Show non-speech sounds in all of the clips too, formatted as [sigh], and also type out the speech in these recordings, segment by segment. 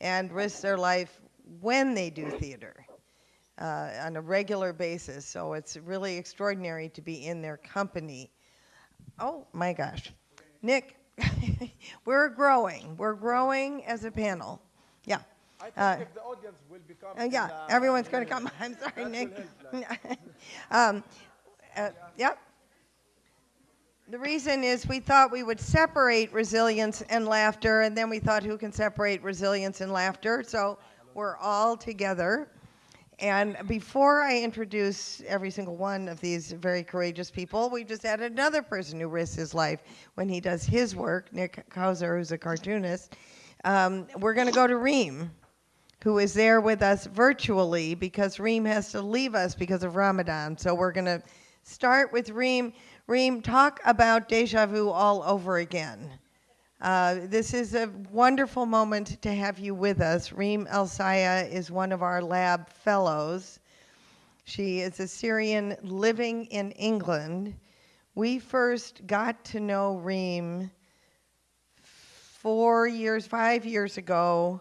and risk their life when they do theater uh, on a regular basis. So it's really extraordinary to be in their company. Oh my gosh. Nick, [laughs] we're growing. We're growing as a panel. Yeah. I think Uh, if the audience will become. Uh, yeah, uh, everyone's going to come. [laughs] I'm sorry, Nick. [laughs] um, uh, yep. The reason is we thought we would separate resilience and laughter, and then we thought who can separate resilience and laughter? So we're all together. And before I introduce every single one of these very courageous people, we just had another person who risks his life when he does his work, Nick Kowsar, who's a cartoonist. Um, we're going to go to Reem, who is there with us virtually because Reem has to leave us because of Ramadan. So we're going to start with Reem. Reem, talk about deja vu all over again. Uh, this is a wonderful moment to have you with us. Reem Alsayyah is one of our lab fellows. She is a Syrian living in England. We first got to know Reem four years, five years ago,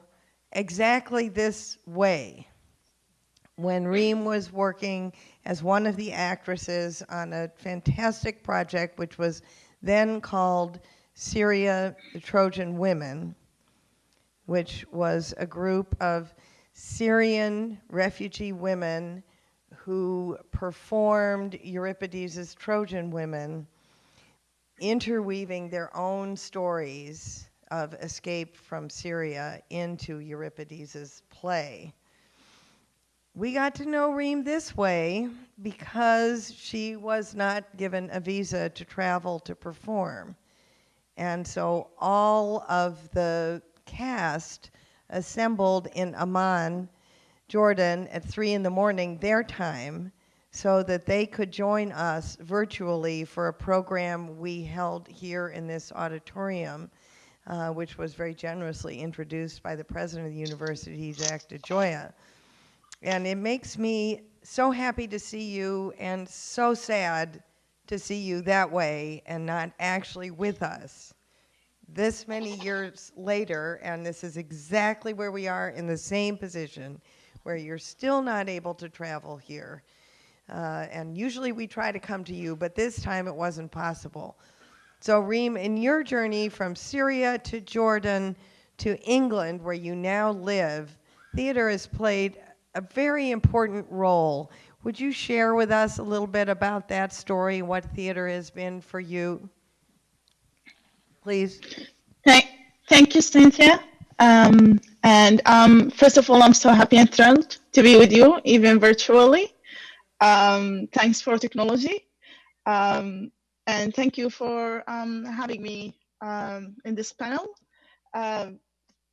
exactly this way. When Reem was working as one of the actresses on a fantastic project, which was then called Syria, the Trojan Women, which was a group of Syrian refugee women who performed Euripides' Trojan Women, interweaving their own stories of escape from Syria into Euripides' play. We got to know Reem this way because she was not given a visa to travel to perform. And so all of the cast assembled in Amman, Jordan, at three in the morning, their time, so that they could join us virtually for a program we held here in this auditorium, uh, which was very generously introduced by the president of the university, Jack DeGioia. And it makes me so happy to see you and so sad to see you that way and not actually with us this many years later, and this is exactly where we are in the same position, where you're still not able to travel here. Uh, and usually we try to come to you, but this time it wasn't possible. So, Reem, in your journey from Syria to Jordan to England, where you now live, theater has played a very important role. Would you share with us a little bit about that story, what theater has been for you? Please. Thank, thank you, Cynthia. Um, and um, first of all, I'm so happy and thrilled to be with you, even virtually. Um, thanks for technology. Um, and thank you for um, having me um, in this panel. Um,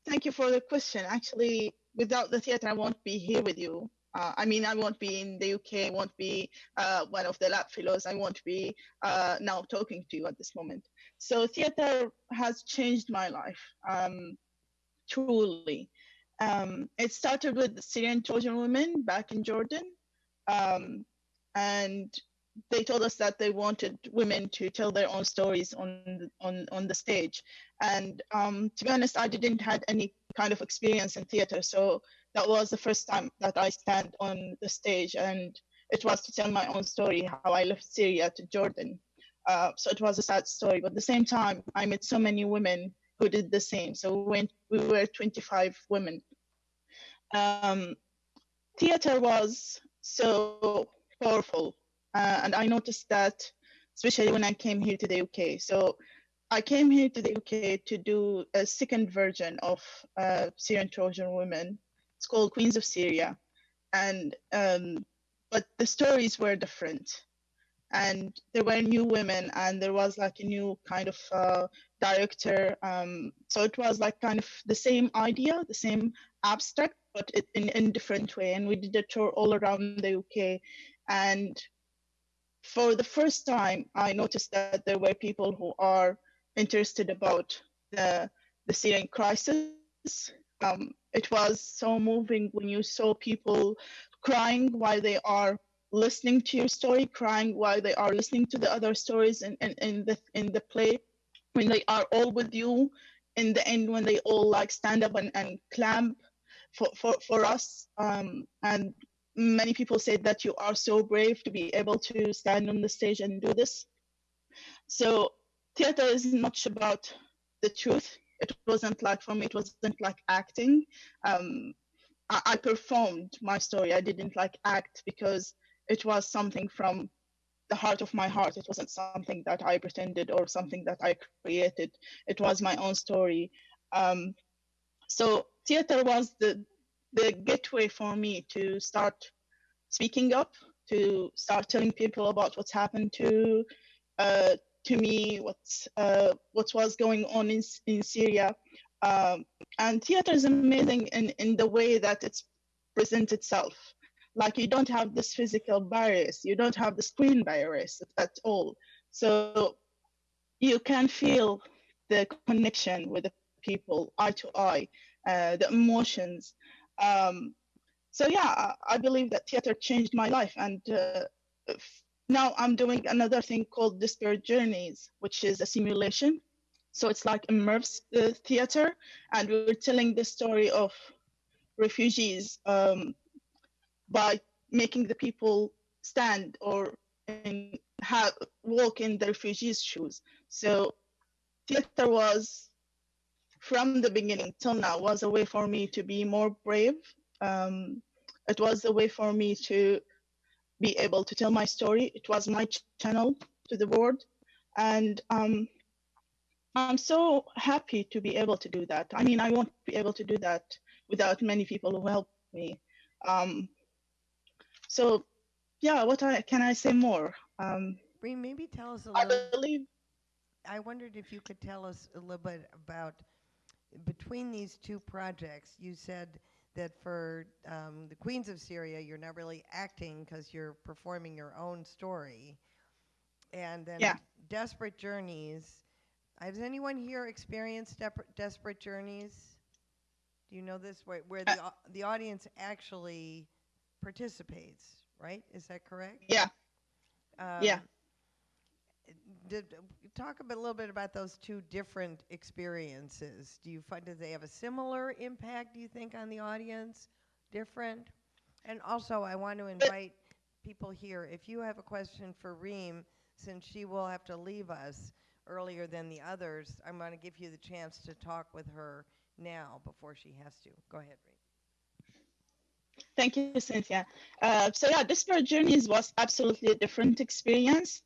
thank you for the question. Actually, without the theater, I won't be here with you. Uh, I mean, I won't be in the UK, I won't be uh, one of the lab fellows, I won't be uh, now talking to you at this moment. So theater has changed my life, um, truly. Um, it started with Syrian Trojan women back in Jordan. Um, and they told us that they wanted women to tell their own stories on on, on the stage. And um, to be honest, I didn't had any kind of experience in theater. So that was the first time that I stand on the stage and it was to tell my own story, how I left Syria to Jordan. Uh, so it was a sad story, but at the same time, I met so many women who did the same. So we, went, we were 25 women. Um, theater was so powerful. Uh, and I noticed that, especially when I came here to the UK. So I came here to the UK to do a second version of uh, Syrian Trojan Women. It's called Queens of Syria. And, um, but the stories were different and there were new women and there was like a new kind of uh, director um, so it was like kind of the same idea the same abstract but in in different way and we did a tour all around the uk and for the first time i noticed that there were people who are interested about the the syrian crisis. Um, it was so moving when you saw people crying while they are listening to your story, crying while they are listening to the other stories in, in, in the in the play, when they are all with you in the end when they all like stand up and, and clamp for, for, for us. Um, and many people said that you are so brave to be able to stand on the stage and do this. So theater isn't much about the truth it wasn't like for me it wasn't like acting um, I, I performed my story i didn't like act because it was something from the heart of my heart. It wasn't something that I pretended or something that I created. It was my own story. Um, so theater was the the gateway for me to start speaking up, to start telling people about what's happened to uh, to me, what's uh, what was going on in in Syria. Um, and theater is amazing in, in the way that it's presents itself. Like you don't have this physical barriers you don't have the screen barriers at all. So you can feel the connection with the people eye to eye uh, the emotions. Um, so yeah i believe that theater changed my life and uh, now i'm doing another thing called desperate journeys which is a simulation so it's like immersive uh, theater and we're telling the story of refugees um, by making the people stand or in, have walk in the refugees' shoes. So theater was from the beginning till now was a way for me to be more brave. Um, it was a way for me to be able to tell my story. It was my channel to the world, and um, I'm so happy to be able to do that. I mean, I won't be able to do that without many people who help me. Um, so yeah what I, can i say more um Reem, maybe tell us a i little I believe I wondered if you could tell us a little bit about between these two projects. You said that for um, the Queens of Syria, you're not really acting because you're performing your own story, and then Yeah. Desperate Journeys. Has anyone here experienced Desperate Journeys? Do you know this where, where the the audience actually participates? Right? Is that correct? yeah Um, Yeah. Did, talk a, bit, little bit about those two different experiences. Do you find that they have a similar impact? Do you think on the audience? Different? And also, I want to invite people here. If you have a question for Reem, since she will have to leave us earlier than the others, I'm going to give you the chance to talk with her now before she has to. Go ahead, Reem. Thank you, Cynthia. Uh, so yeah, Desperate Journeys was absolutely a different experience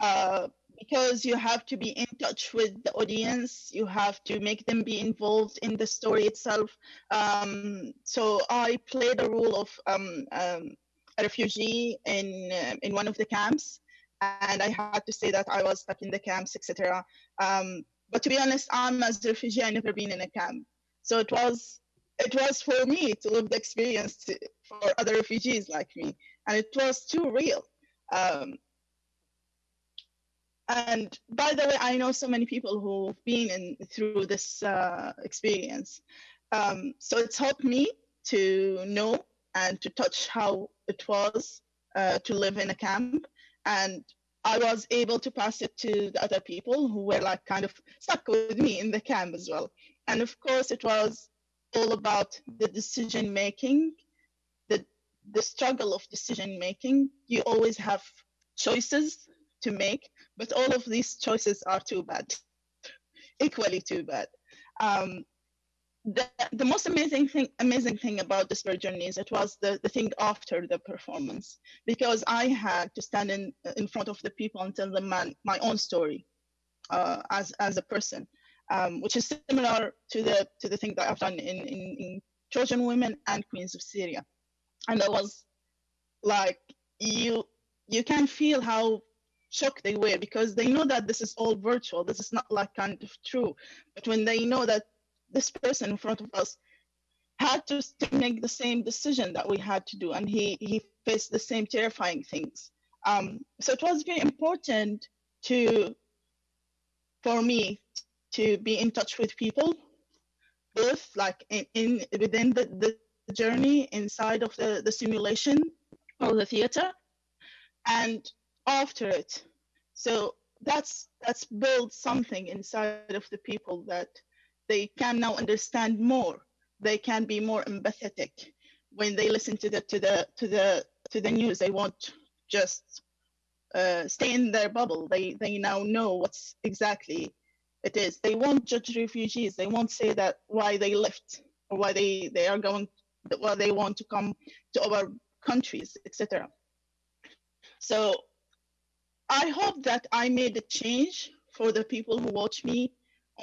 uh, because you have to be in touch with the audience. You have to make them be involved in the story itself. Um, so I played the role of um, um, a refugee in uh, in one of the camps, and I had to say that I was stuck in the camps, etc. Um, but to be honest, I'm as a refugee. I never been in a camp, so it was it was for me to live the experience to, for other refugees like me, and it was too real. Um, and by the way, I know so many people who've been in through this uh, experience, um, so it's helped me to know and to touch how it was uh, to live in a camp, and I was able to pass it to the other people who were like kind of stuck with me in the camp as well. And of course, it was all about the decision making, the the struggle of decision making. You always have choices to make, but all of these choices are too bad, equally too bad. Um, the, the most amazing thing amazing thing about this journey is it was the, the thing after the performance because I had to stand in in front of the people and tell them my, my own story uh, as as a person um, which is similar to the to the thing that I've done in, in, in Trojan Women and Queens of Syria. And it was like, you you can feel how shocked they were because they know that this is all virtual. This is not like kind of true. But when they know that this person in front of us had to make the same decision that we had to do, and he he faced the same terrifying things. Um, so it was very important to for me to be in touch with people, both like in, in within the, the journey inside of the, the simulation or the theater and after it. So that's that's built something inside of the people that they can now understand more. They can be more empathetic when they listen to the to the to the to the news. They won't just uh, stay in their bubble. They they now know what's exactly it is. They won't judge refugees. They won't say that why they left or why they they are going why they want to come to our countries, etc. So I hope that I made a change for the people who watch me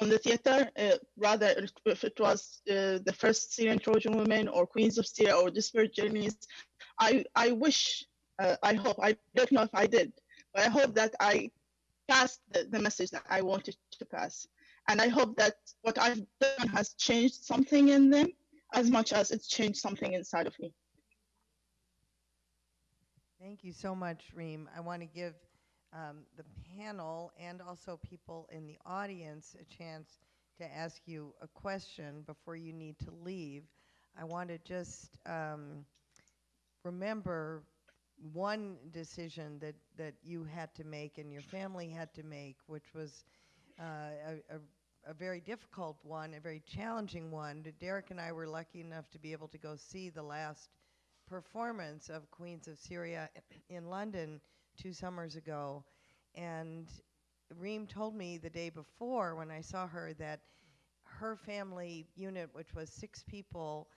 on the theater. Uh, rather, if it was uh, the first Syrian Trojan women or Queens of Syria or Desperate Journeys, I I wish, uh, I hope, I don't know if I did, but I hope that I passed the, the message that I wanted to pass. And I hope that what I've done has changed something in them as much as it's changed something inside of me. Thank you so much, Reem. I want to give um, the panel and also people in the audience a chance to ask you a question before you need to leave. I want to just um, remember one decision that, that you had to make and your family had to make, which was uh, a, a, a very difficult one, a very challenging one. Derek and I were lucky enough to be able to go see the last performance of Queens of Syria in London two summers ago. And Reem told me the day before when I saw her that her family unit, which was six people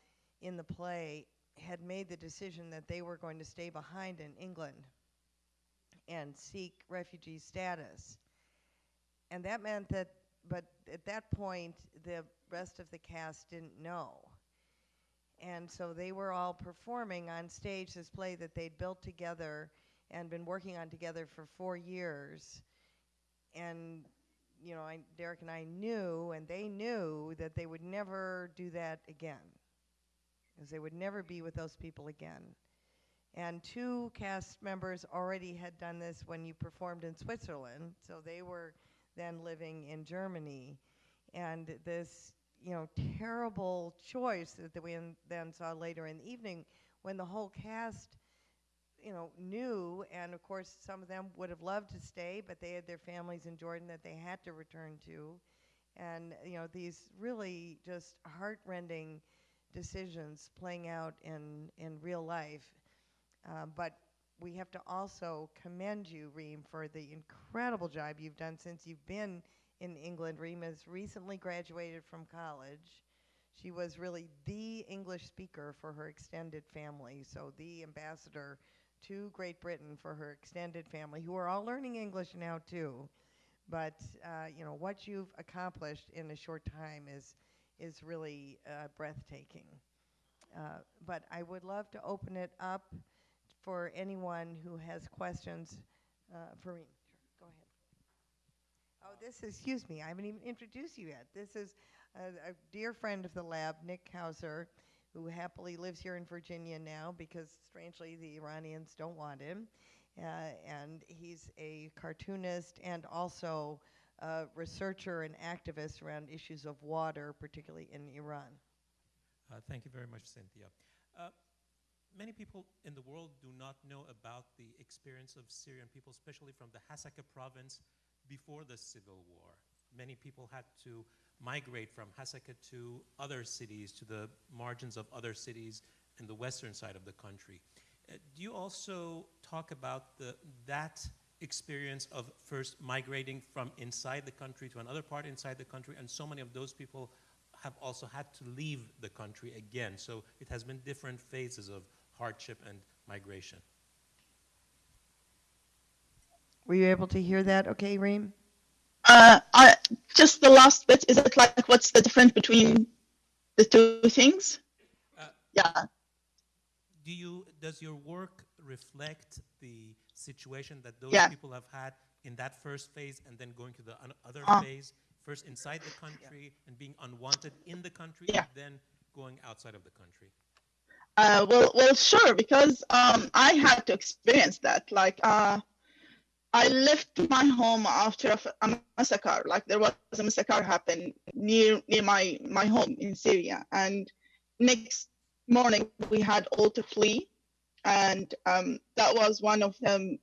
in the play, had made the decision that they were going to stay behind in England and seek refugee status. And that meant that, but at that point, the rest of the cast didn't know. And so they were all performing on stage this play that they'd built together and been working on together for four years. And, you know, I, Derek and I knew, and they knew, that they would never do that again. Because they would never be with those people again. And two cast members already had done this when you performed in Switzerland, so they were then living in Germany. And this, you know, terrible choice that we then saw later in the evening when the whole cast you know, knew, and of course, some of them would have loved to stay, but they had their families in Jordan that they had to return to. And, you know, these really just heartrending decisions playing out in, in real life. Uh, but we have to also commend you, Reem, for the incredible job you've done since you've been in England. Reem has recently graduated from college. She was really the English speaker for her extended family, so the ambassador to Great Britain for her extended family, who are all learning English now too. But uh, you know what you've accomplished in a short time is is really uh, breathtaking. Uh, but I would love to open it up for anyone who has questions. Uh, me. sure, go ahead. Oh, this is, excuse me, I haven't even introduced you yet. This is a, a dear friend of the lab, Nick Kowsar who happily lives here in Virginia now because, strangely, the Iranians don't want him. Uh, and he's a cartoonist and also a researcher and activist around issues of water, particularly in Iran. Uh, thank you very much, Cynthia. Uh, many people in the world do not know about the experience of Syrian people, especially from the Hasaka province before the civil war. Many people had to migrate from Hasaka to other cities, to the margins of other cities in the western side of the country. Uh, do you also talk about the, that experience of first migrating from inside the country to another part inside the country, and so many of those people have also had to leave the country again. So it has been different phases of hardship and migration. Were you able to hear that okay, Reem? Uh, I, just the last bit, is it like what's the difference between the two things? Uh, yeah. Do you, does your work reflect the situation that those yeah. people have had in that first phase and then going to the other uh, phase, first inside the country yeah. and being unwanted in the country yeah. and then going outside of the country? Uh, well, well, sure, because um, I had to experience that. Like, uh, I left my home after a, massacre. Like there was a massacre happened near near my my home in Syria, and next morning we had all to flee, and um, that was one of the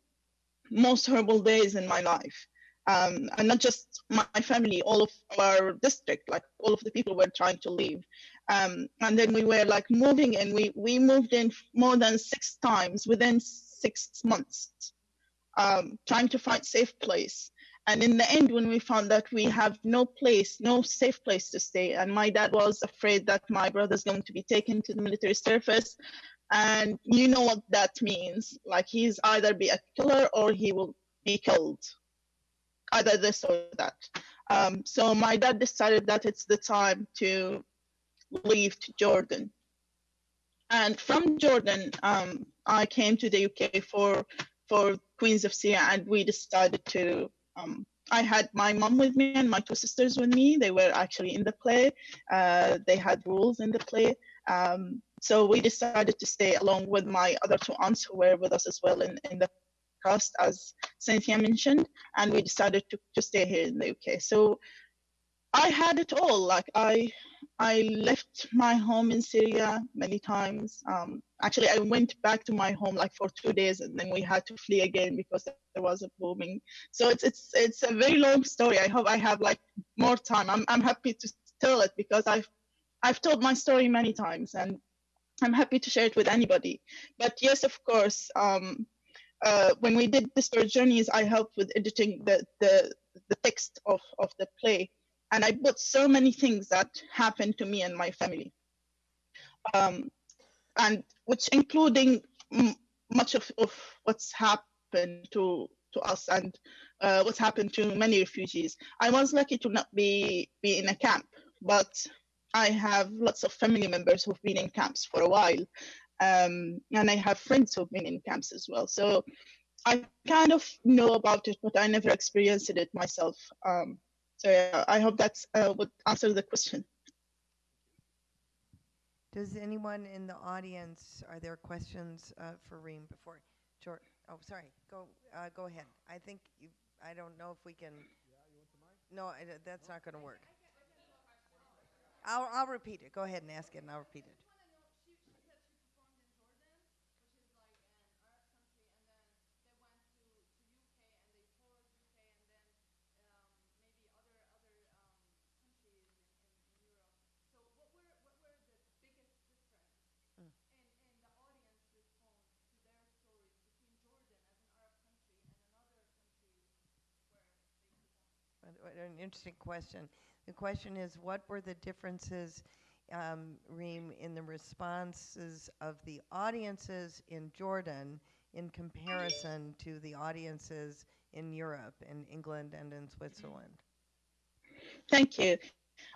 most horrible days in my life. um, and not just my family, all of our district, like all of the people were trying to leave. Um, and then we were like moving and we, we moved in more than six times within six months, um, trying to find safe place. And in the end, when we found that we have no place, no safe place to stay, and my dad was afraid that my brother's going to be taken to the military service, and you know what that means. Like he's either be a killer or he will be killed either this or that. Um, so my dad decided that it's the time to leave to Jordan. And from Jordan, um, I came to the UK for for Queens of Syria, and we decided to. Um, I had my mom with me and my two sisters with me. They were actually in the play. Uh, they had rules in the play. Um, so we decided to stay along with my other two aunts who were with us as well in, in the cast, as Cynthia mentioned, and we decided to, to stay here in the UK. So I had it all. Like I, I left my home in Syria many times. Um, actually, I went back to my home like for two days, and then we had to flee again because there was a bombing. So it's it's it's a very long story. I hope I have like more time. I'm I'm happy to tell it because I've I've told my story many times, and I'm happy to share it with anybody. But yes, of course, um, uh, when we did the story journeys, I helped with editing the, the, the text of, of the play. And I put so many things that happened to me and my family. Um, and which including much of, of what's happened to, to us and uh, what's happened to many refugees. I was lucky to not be, be in a camp, but I have lots of family members who've been in camps for a while um, and I have friends who've been in camps as well. So I kind of know about it, but I never experienced it myself. Um, so yeah, I hope that's uh, would answer the question. Does anyone in the audience, are there questions uh, for Reem before, George? Oh, sorry, go, uh, go ahead. I think you, I don't know if we can. No, I, that's not gonna work. I'll, I'll repeat it. Go ahead and ask it and I'll repeat it. What an interesting question. The question is, what were the differences, um, Reem, in the responses of the audiences in Jordan in comparison to the audiences in Europe, in England, and in Switzerland? Thank you.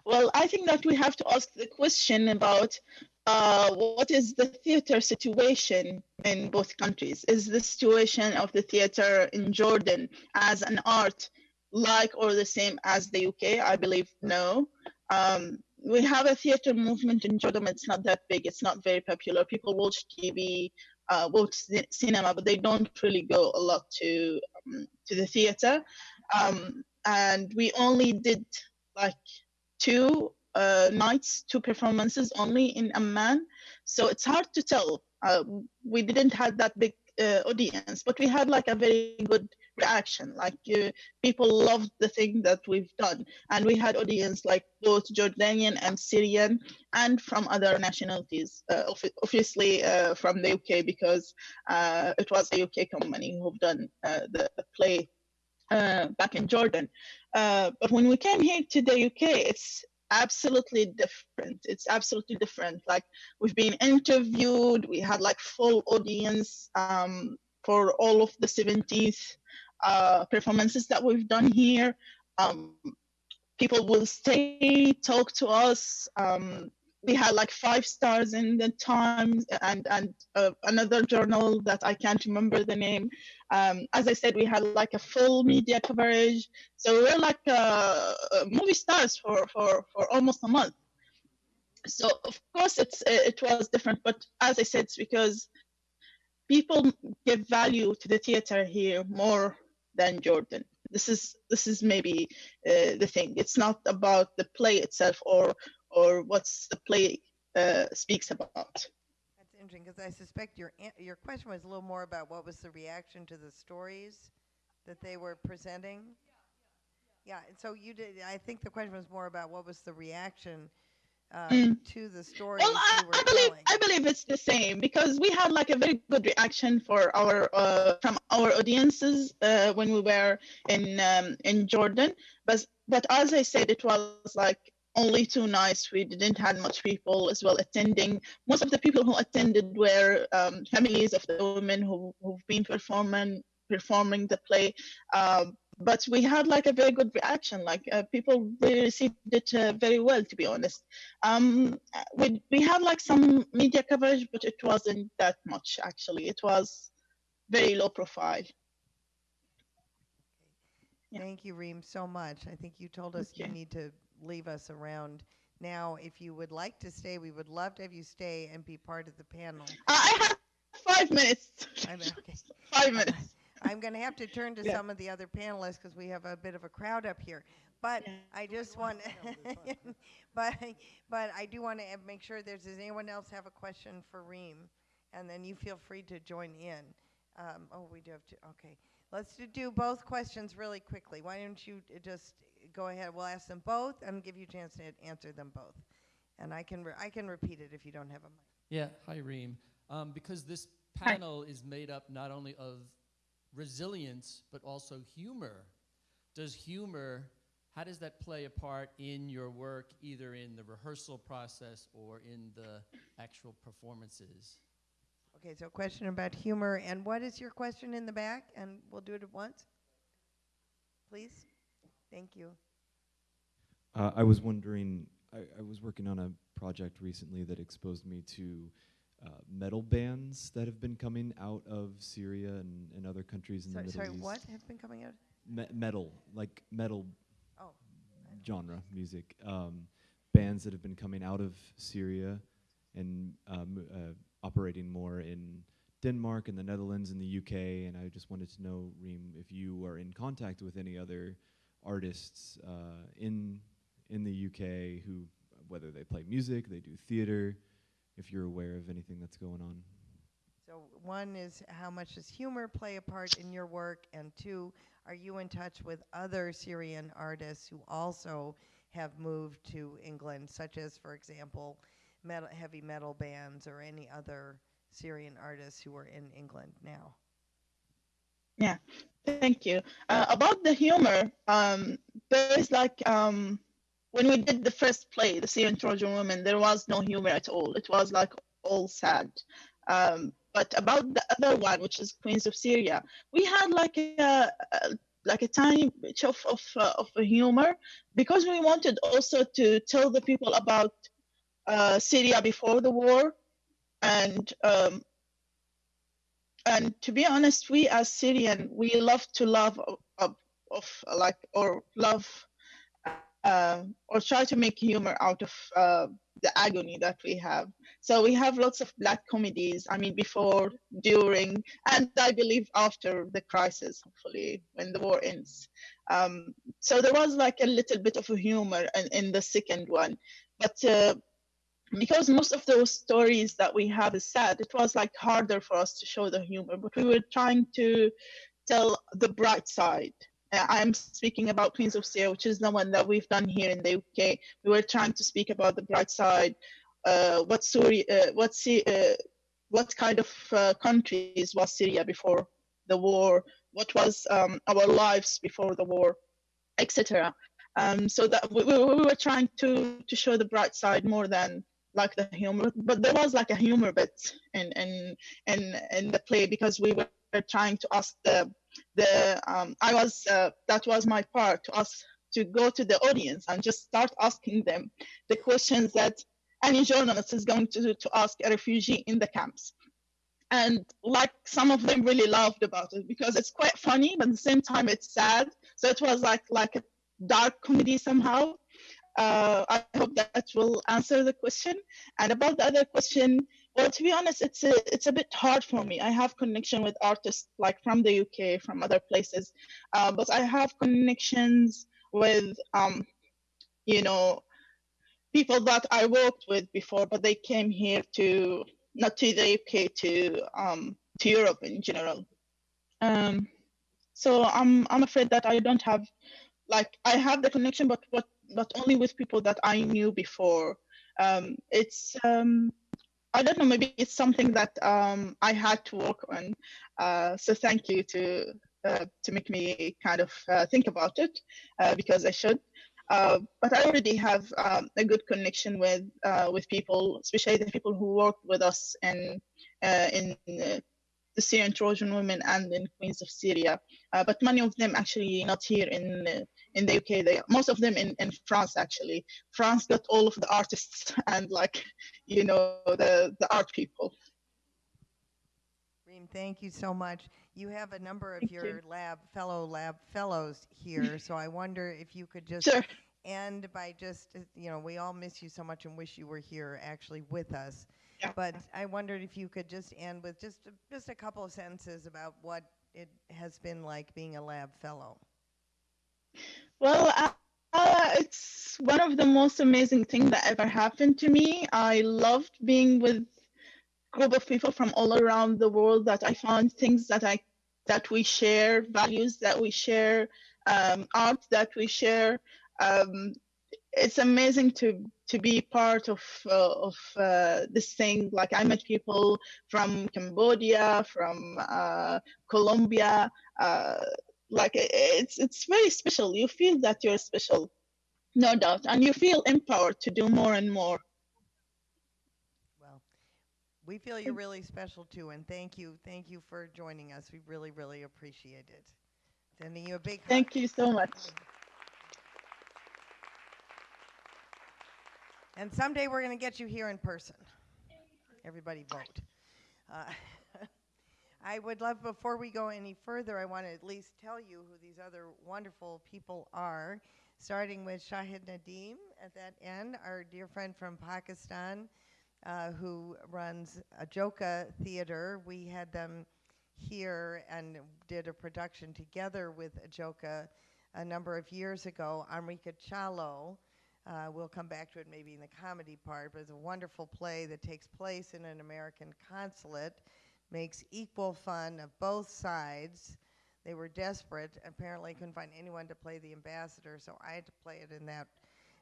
Well, I think that we have to ask the question about uh, what is the theater situation in both countries? Is the situation of the theater in Jordan as an art like or the same as the UK? I believe no. Um, we have a theater movement in Jordan. It's not that big. It's not very popular. People watch TV, uh, watch cinema, but they don't really go a lot to um, to the theater. Um, and we only did like two uh, nights, two performances only in Amman. So it's hard to tell. Uh, we didn't have that big uh, audience, but we had like a very good reaction. Like uh, people loved the thing that we've done, and we had audience like both Jordanian and Syrian, and from other nationalities. Uh, obviously uh, from the UK because uh, it was a UK company who've done uh, the, the, play back in Jordan. but when we came here to the UK, it's absolutely different. It's absolutely different. Like we've been interviewed, we had like full audience um, for all of the 17th uh, performances that we've done here. Um, people will stay, talk to us. Um, we had like five stars in the Times and and uh, another journal that I can't remember the name. Um, as I said, we had like a full media coverage, so we were like uh, uh, movie stars for for for almost a month. So of course it's it was different, but as I said, it's because people give value to the theater here more than Jordan. This is this is maybe uh, the thing. It's not about the play itself or or what's the play uh, speaks about. That's interesting because I suspect your your question was a little more about what was the reaction to the stories that they were presenting. Yeah, and so you did. I think the question was more about what was the reaction uh, Mm. to the story Well, I, I believe telling. I believe it's the same because we had like a very good reaction for our uh, from our audiences uh, when we were in um, in Jordan. But but as I said, it was like only two nights. We didn't had much people as well attending. Most of the people who attended were um, families of the women who who've been performing performing the play. Um, but we had like a very good reaction. Like uh, people really received it uh, very well, to be honest. Um, we we had like some media coverage, but it wasn't that much actually. It was very low profile. Yeah. Thank you, Reem, so much. I think you told us you need to leave us around now. If you would like to stay, we would love to have you stay and be part of the panel. I I have five minutes. I mean, okay. [laughs] Five minutes. I'm going to have to turn to Yeah. some of the other panelists because we have a bit of a crowd up here. But Yeah. I just want, [laughs] [laughs] but but I do want to make sure there's. Does anyone else have a question for Reem? And then you feel free to join in. Um, oh, we do have to. Okay, let's do- do both questions really quickly. Why don't you uh, just go ahead? We'll ask them both and give you a chance to answer them both. And I can re- I can repeat it if you don't have a mic. Yeah, hi Reem. Um, because this Hi. panel is made up not only of resilience but also humor. Does humor, how does that play a part in your work, either in the rehearsal process or in the actual performances? Okay, so question about humor, and what is your question in the back? And we'll do it at once. Please. Thank you. Uh, I was wondering, I, I was working on a project recently that exposed me to uh, metal bands that have been coming out of Syria and, and other countries in Sorry, the Middle sorry East. what have been coming out? Me- metal, like metal Oh, genre music. Um, bands that have been coming out of Syria and um, uh, operating more in Denmark and the Netherlands and the UK. And I just wanted to know, Reem, if you are in contact with any other artists uh, in in the UK who, whether they play music, they do theater, if you're aware of anything that's going on. so one is how much does humor play a part in your work? And two, are you in touch with other Syrian artists who also have moved to England, such as, for example, metal, heavy metal bands or any other Syrian artists who are in England now? Yeah, thank you. Uh, about the humor, um, there is like um, when we did the first play, the Syrian Trojan Woman, there was no humor at all. It was like all sad. Um, but about the other one, which is Queens of Syria, we had like a, a like a tiny bit of of, uh, of humor because we wanted also to tell the people about uh, Syria before the war, and um, and to be honest, we as Syrian, we love to love of, of, like or love uh, or try to make humor out of uh, the agony that we have. So we have lots of black comedies. I mean, before, during, and I believe after the crisis, hopefully when the war ends. Um, so there was like a little bit of a humor in, in the second one, but. Uh, because most of those stories that we have is sad, it was like harder for us to show the humor, but we were trying to tell the bright side. Uh, I'm speaking about Queens of Syria, which is the one that we've done here in the UK. We were trying to speak about the bright side, uh, what Syria, uh, what, uh, what kind of uh, countries was Syria before the war, what was um, our lives before the war, etc. Um, so that we, we were trying to to show the bright side more than like the humor, but there was like a humor bit in in in in the play because we were trying to ask the the um, I was uh, that was my part to ask to go to the audience and just start asking them the questions that any journalist is going to to ask a refugee in the camps. And like some of them really laughed about it because it's quite funny, but at the same time it's sad. So it was like like a dark comedy somehow. Uh, I hope that will answer the question. And about the other question, well, to be honest, it's a, it's a bit hard for me. I have connection with artists like from the UK, from other places, uh, but I have connections with, um, you know, people that I worked with before, but they came here to not to the UK to um, to Europe in general. Um, so I'm I'm afraid that I don't have like I have the connection, but but but only with people that I knew before. Um, it's um, I don't know, maybe it's something that um, I had to work on. Uh, so thank you to uh, to make me kind of uh, think about it uh, because I should. Uh, but I already have um, a good connection with uh, with people, especially the people who worked with us in in the Syrian Trojan women and in Queens of Syria. Uh, but many of them actually not here in uh, in the UK. They most of them in, in France actually. France got all of the artists [laughs] and like you know the the art people. Reem, thank you so much. You have a number of Thank your you. lab fellow lab fellows here, [laughs] so I wonder if you could just Sure. end by just uh, you know we all miss you so much and wish you were here actually with us. Yeah. But I wondered if you could just end with just a, just a couple of sentences about what it has been like being a lab fellow. Well, uh, uh, it's one of the most amazing things that ever happened to me. I loved being with a group of people from all around the world that I found things that I that we share, values that we share, um, art that we share. Um, it's amazing to to be part of uh, of uh, this thing. Like I met people from Cambodia, from uh, Colombia. Uh, like it's it's very special. You feel that you're special, no doubt, and you feel empowered to do more and more. Well, we feel you're really special too, and thank you, thank you for joining us. We really, really appreciate it. Sending you a big hug. Thank you so much. And someday we're going to get you here in person. Everybody vote. Uh, [laughs] I would love, before we go any further, I want to at least tell you who these other wonderful people are, starting with Shahid Nadeem at that end, our dear friend from Pakistan uh, who runs Ajoka Theater. We had them here and did a production together with Ajoka a number of years ago. Amrika Chalo. Uh, we'll come back to it maybe in the comedy part, but it's a wonderful play that takes place in an American consulate, makes equal fun of both sides. They were desperate, apparently couldn't find anyone to play the ambassador, so I had to play it in that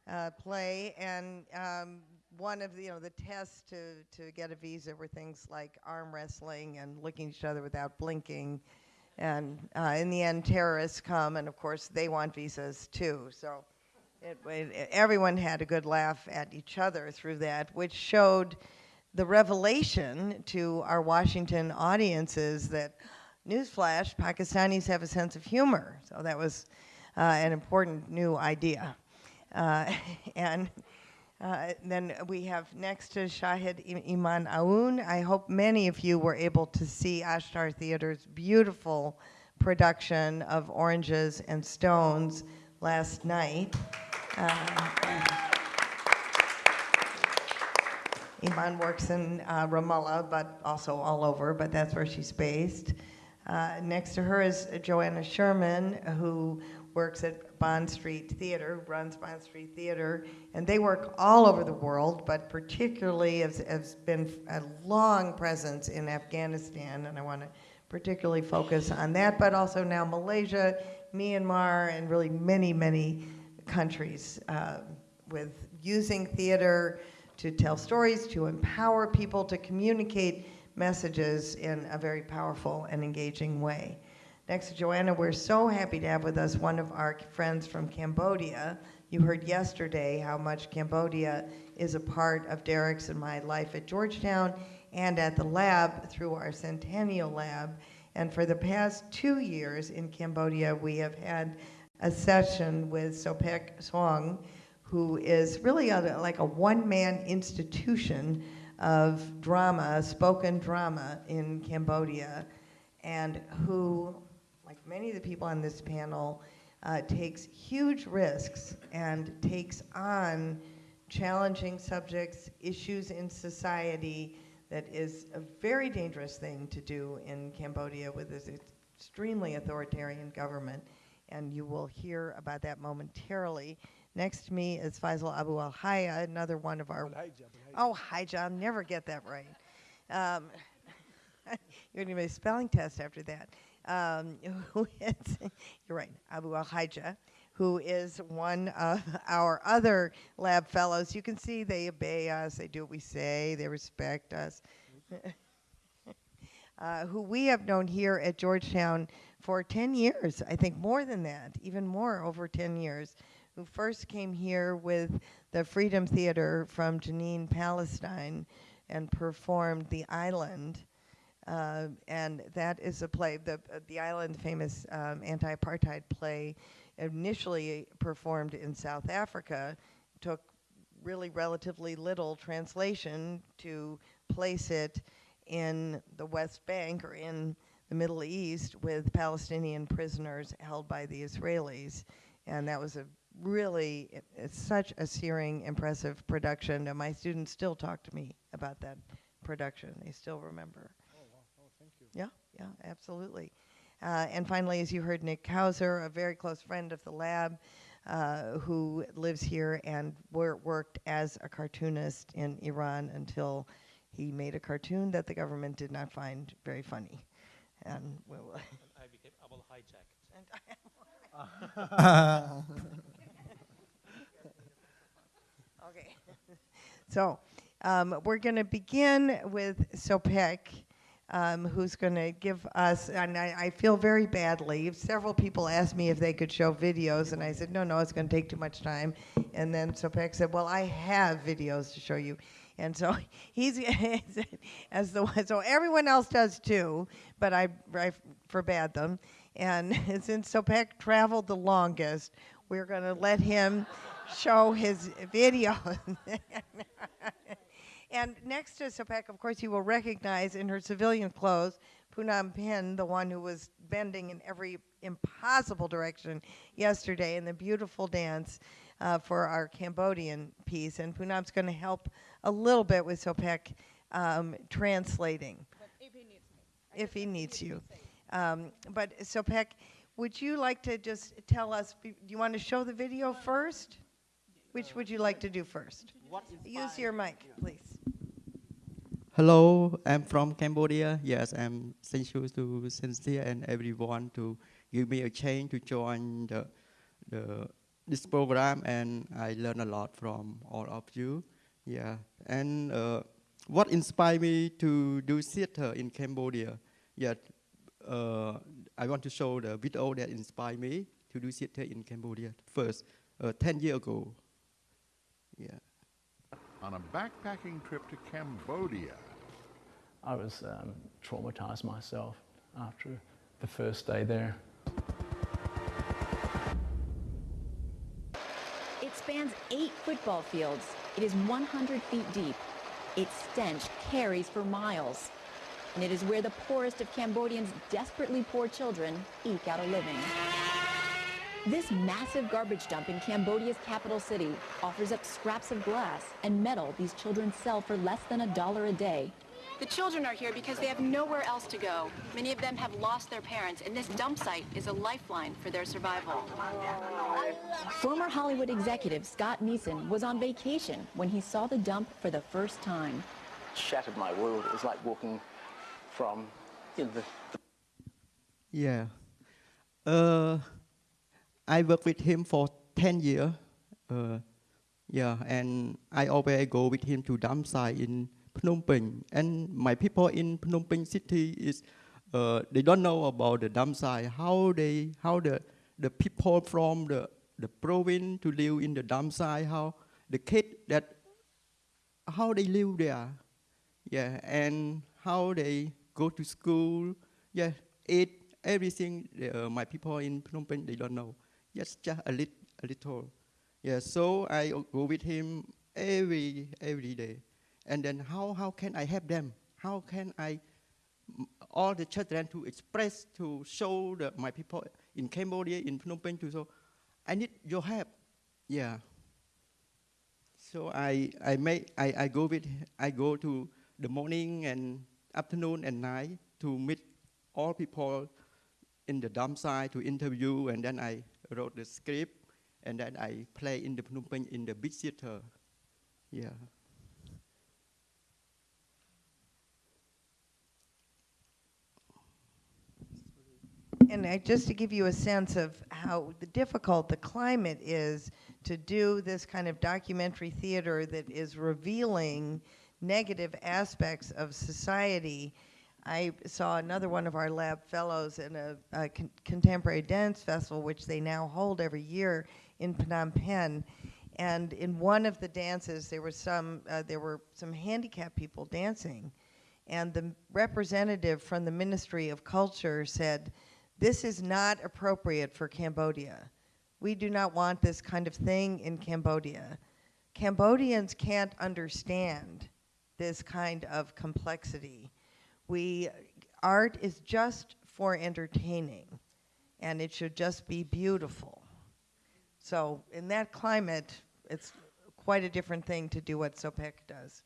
uh, play. And um, one of the, you know, the tests to, to get a visa were things like arm wrestling and looking at each other without blinking. And uh, in the end, terrorists come, and of course, they want visas too. So it, everyone had a good laugh at each other through that, which showed the revelation to our Washington audiences that, newsflash, Pakistanis have a sense of humor. So that was uh, an important new idea. Uh, [laughs] and uh, then we have next to Shahid Iman Aoun. I hope many of you were able to see Ashtar Theater's beautiful production of Oranges and Stones last night. Iman works in uh, Ramallah, but also all over, but that's where she's based. Uh, next to her is Joanna Sherman, who works at Bond Street Theater, runs Bond Street Theater, and they work all over the world, but particularly has, has been a long presence in Afghanistan, and I want to particularly focus on that, but also now Malaysia, Myanmar, and really many, many countries uh, with using theater to tell stories, to empower people to communicate messages in a very powerful and engaging way. Next to Joanna, we're so happy to have with us one of our friends from Cambodia. You heard yesterday how much Cambodia is a part of Derek's and my life at Georgetown and at the lab through our Centennial Lab. And for the past two years in Cambodia, we have had a session with Sopek Swang, who is really a, like a one-man institution of drama, spoken drama in Cambodia, and who, like many of the people on this panel, uh, takes huge risks and takes on challenging subjects, issues in society that is a very dangerous thing to do in Cambodia with this extremely authoritarian government. And you will hear about that momentarily. Next to me is Faisal Abu Al Haya, another one of our. Oh, hi, John. Never get that right. Um, [laughs] you're going to be a spelling test after that. Um, [laughs] [laughs] you're right, Abu Al Haja, who is one of our other lab fellows. You can see they obey us, they do what we say, they respect us. uh, who we have known here at Georgetown for 10 years, I think more than that, even more, over 10 years, who first came here with the Freedom Theater from Jenin, Palestine, and performed The Island. Uh, and that is a play, the, uh, the Island, famous um, anti apartheid play, initially performed in South Africa, took really relatively little translation to place it in the West Bank or in the Middle East with Palestinian prisoners held by the Israelis. And that was a really, it- it's such a searing, impressive production. And my students still talk to me about that production. They still remember. Oh, wow. oh thank you. Yeah, yeah, absolutely. Uh, and finally, as you heard, Nik Kowsar, a very close friend of the lab, uh, who lives here and wor- worked as a cartoonist in Iran until he made a cartoon that the government did not find very funny. And we will- And [laughs] I became Abel hijacked. [laughs] Okay. [laughs] So, um, we're going to begin with Sopek, um, who's going to give us, and I, I feel very badly. Several people asked me if they could show videos, and I said, no, no, it's going to take too much time. And then Sopek said, well, I have videos to show you. And so [laughs] he's, [laughs] as the so everyone else does too, but I, I forbade them. And [laughs] since Sopek traveled the longest, we're going to let him show his video. and next to Sopek, of course, you will recognize in her civilian clothes Punam Pen, the one who was bending in every impossible direction yesterday in the beautiful dance uh, for our Cambodian piece. And Punam's going to help a little bit with Sopek um, translating if he needs you. Um, but Sopek, would you like to just tell us? Do you want to show the video first? Which would you like to do first? Use your mic, please. Hello, I'm from Cambodia. Yes, I'm thank you to Cynthia and everyone to give me a chance to join the, the this program, and I learn a lot from all of you. Yeah, and uh, what inspired me to do theater in Cambodia? Yeah, uh, I want to show the video that inspired me to do theater in Cambodia first, uh, 10 years ago. Yeah. on a backpacking trip to Cambodia. I was um, traumatized myself after the first day there. It spans eight football fields. It is 100 feet deep. Its stench carries for miles. And it is where the poorest of Cambodians' desperately poor children eke out a living. This massive garbage dump in Cambodia's capital city offers up scraps of glass and metal these children sell for less than a dollar a day. The children are here because they have nowhere else to go. Many of them have lost their parents, and this dump site is a lifeline for their survival. Former Hollywood executive Scott Neeson was on vacation when he saw the dump for the first time. Shattered my world. It was like walking from you know, the, Yeah. Uh, I worked with him for 10 years. Uh, yeah, and I always go with him to dump site in Phnom Penh. And my people in Phnom Penh city is, uh, they don't know about the site, how they, how the, the people from the, the province to live in the site, how the kid that, how they live there. Yeah, and how they go to school. Yeah, eat everything. Uh, my people in Phnom Penh they don't know. Just just a a little. Yeah, so I go with him every every day. And then how how can I help them? How can I, all the children to express to show the, my people in Cambodia in Phnom Penh to so I need your help. Yeah. So I I make I, I go with I go to the morning and afternoon and night to meet all people in the dump site to interview and then I wrote the script and then I play in the Phnom Penh in the big theater. Yeah. And I, just to give you a sense of how difficult the climate is to do this kind of documentary theater that is revealing negative aspects of society, I saw another one of our lab fellows in a, a con- contemporary dance festival, which they now hold every year in Phnom Penh. And in one of the dances, there was some uh, there were some handicapped people dancing, and the representative from the Ministry of Culture said, "This is not appropriate for Cambodia. We do not want this kind of thing in Cambodia. Cambodians can't understand this kind of complexity. We art is just for entertaining, and it should just be beautiful." So in that climate, it's quite a different thing to do what Sopek does.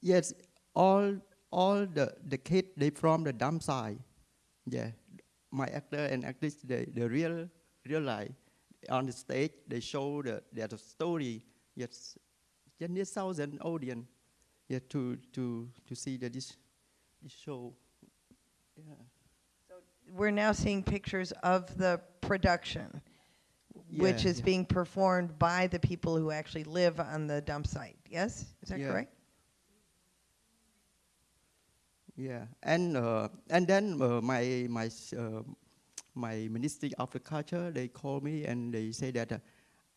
Yes, all all the the kids they from the dump side. Yeah, my actor and actress they the real real life on the stage they show the their story. Yes, just near thousand audience. Yeah, to to to see the this this show. Yeah. So We're now seeing pictures of the production, which is yeah. being performed by the people who actually live on the dump site. Yes, is that Yeah. correct? Yeah, and uh, and then uh, my my uh, my ministry of the culture they call me and they say that uh,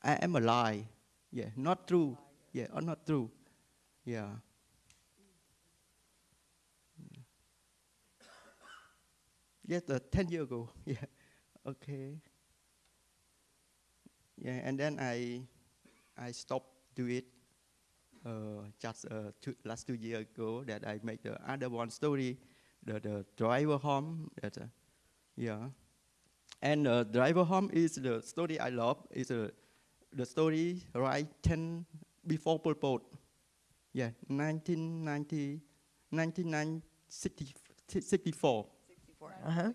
I am a lie. Yeah, not true. Yeah, or not true. Yeah. Yes, uh, ten years ago. [laughs] Yeah. Okay. Yeah, and then I I stopped do it uh, just uh, two, last two years ago that I make the other one story, the, the driver home. That, uh, yeah, and uh, driver home is the story I love. Is uh, the story right ten before Pol Pot. Yeah, 1990, 1964. Uh-huh.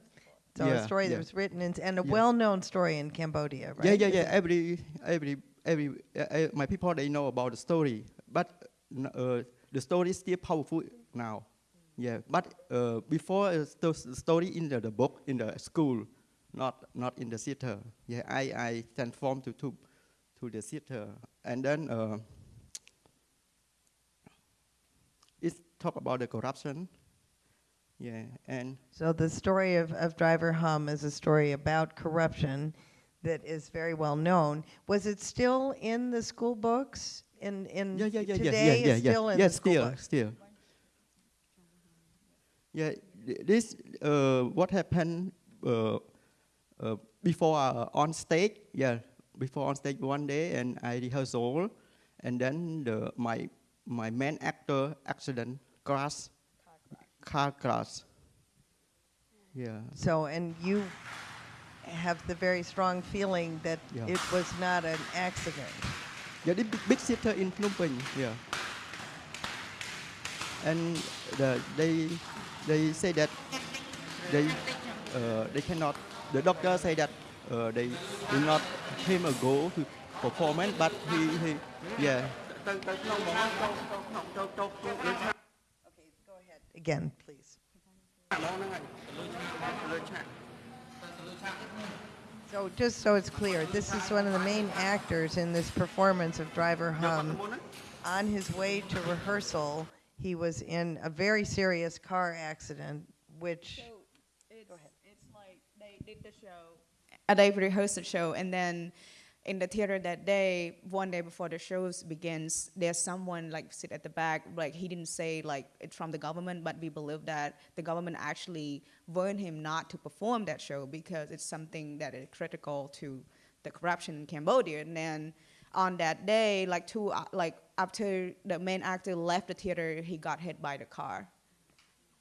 So a Yeah, story that yeah. was written in, and a Yeah. well-known story in Cambodia, right? Yeah, yeah, Is yeah. it- Every, every, every. Uh, uh, my people they know about the story, but uh, the story is still powerful now. Yeah, but uh, before uh, the story in the, the book in the school, not not in the theater. Yeah, I I transform to to to the theater, and then it talk about the corruption. Yeah, and So the story of, of Driver Hum is a story about corruption that is very well known. Was it still in the school books? In in yeah, yeah, yeah, today yeah, yeah, yeah, still in yeah, the still, books. still. Yeah, this uh, what happened uh, uh, before uh, on stage. Yeah, before on stage one day, and I rehearsal, and then the my my main actor accident crash, car crash. Yeah. So and you have the very strong feeling that Yeah. it was not an accident. Yeah, the big, theater in Phnom Penh. Yeah. And the, they they say that they uh, they cannot. The doctor say that uh, they will not him a go to performance, but he he yeah. Again, please. So just so it's clear, this is one of the main actors in this performance of Driver Hum. On his way to rehearsal, he was in a very serious car accident, which It's, it's like they did the show. Uh, they rehearsed the show, and then in the theater that day, one day before the shows begins, there's someone like sit at the back. Like he didn't say like it's from the government, but we believe that the government actually warned him not to perform that show because it's something that is critical to the corruption in Cambodia. And then on that day, like two, uh, like after the main actor left the theater, he got hit by the car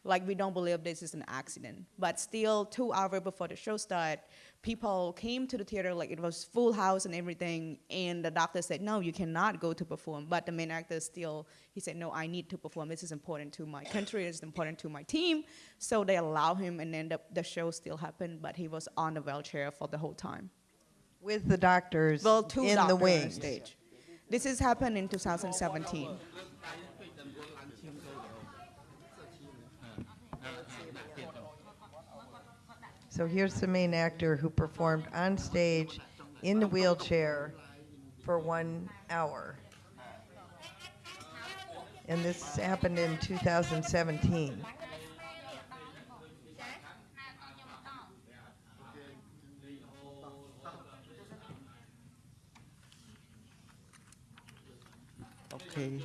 like we don't believe this is an accident. But still two hours before the show started people came to the theater like it was full house and everything and the doctor said no you cannot go to perform. But the main actor still he said no i need to perform. This is important to my country. It's important to my team. So they allow him and then the, the show still happened but he was on the wheelchair for the whole time. With the doctors well two in the wings. stage. This has happened in 2017 So here's the main actor who performed on stage in the wheelchair for one hour. And this happened in 2017. Okay.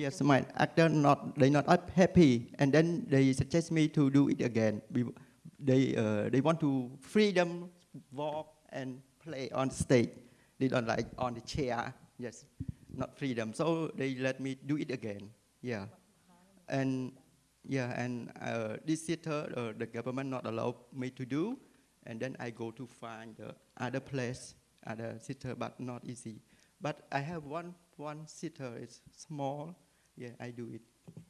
Yes, my actor not they not happy, and then they suggest me to do it again. They uh, they want to freedom walk and play on stage. They don't like on the chair. Yes, not freedom. So they let me do it again. Yeah, and yeah, and uh, this theater uh, the government not allow me to do, and then I go to find the other place, other theater, but not easy. But I have one one theater. It's small. Yeah, I do it.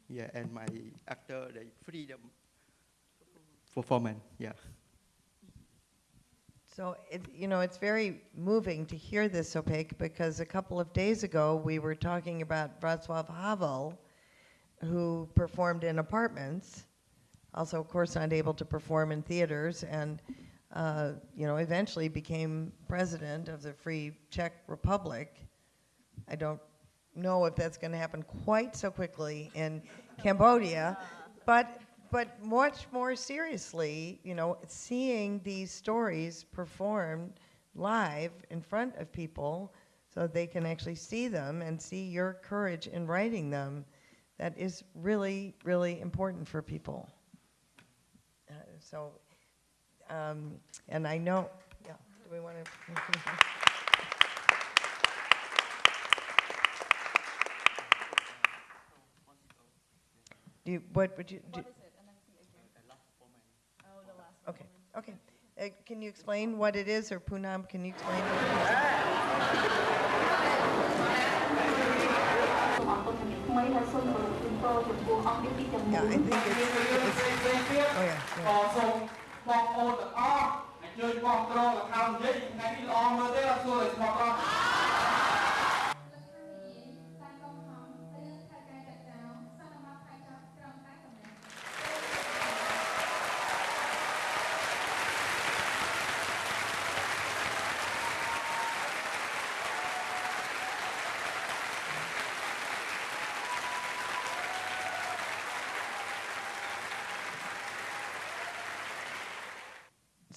Yeah, and my actor the freedom performance. Yeah. So, it, you know, it's very moving to hear this, Sopek, because a couple of days ago we were talking about Václav Havel, who performed in apartments, also, of course, not able to perform in theaters, and, uh, you know, eventually became president of the Free Czech Republic. I don't know if that's going to happen quite so quickly in Cambodia, but but much more seriously, you know, seeing these stories performed live in front of people so they can actually see them and see your courage in writing them, that is really, really important for people. Uh, so, um, and I know, yeah, do we want to? [laughs] Do you, what would you, do? Okay, okay. Uh, Can you explain what it is, or Poonam, can you explain what it is? Yeah, I think it's, it's, oh yeah, yeah.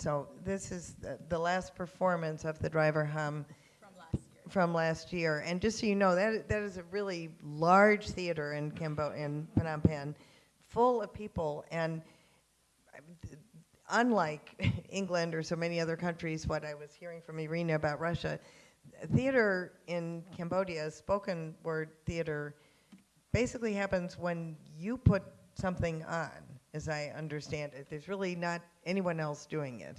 So this is the, the last performance of the driver hum from last year. And just so you know, that that is a really large theater in Cambo in Phnom Penh, full of people. And unlike [laughs] England or so many other countries, what I was hearing from Irina about Russia, theater in Cambodia, spoken word theater, basically happens when you put something on, as I understand it. There's really not anyone else doing it.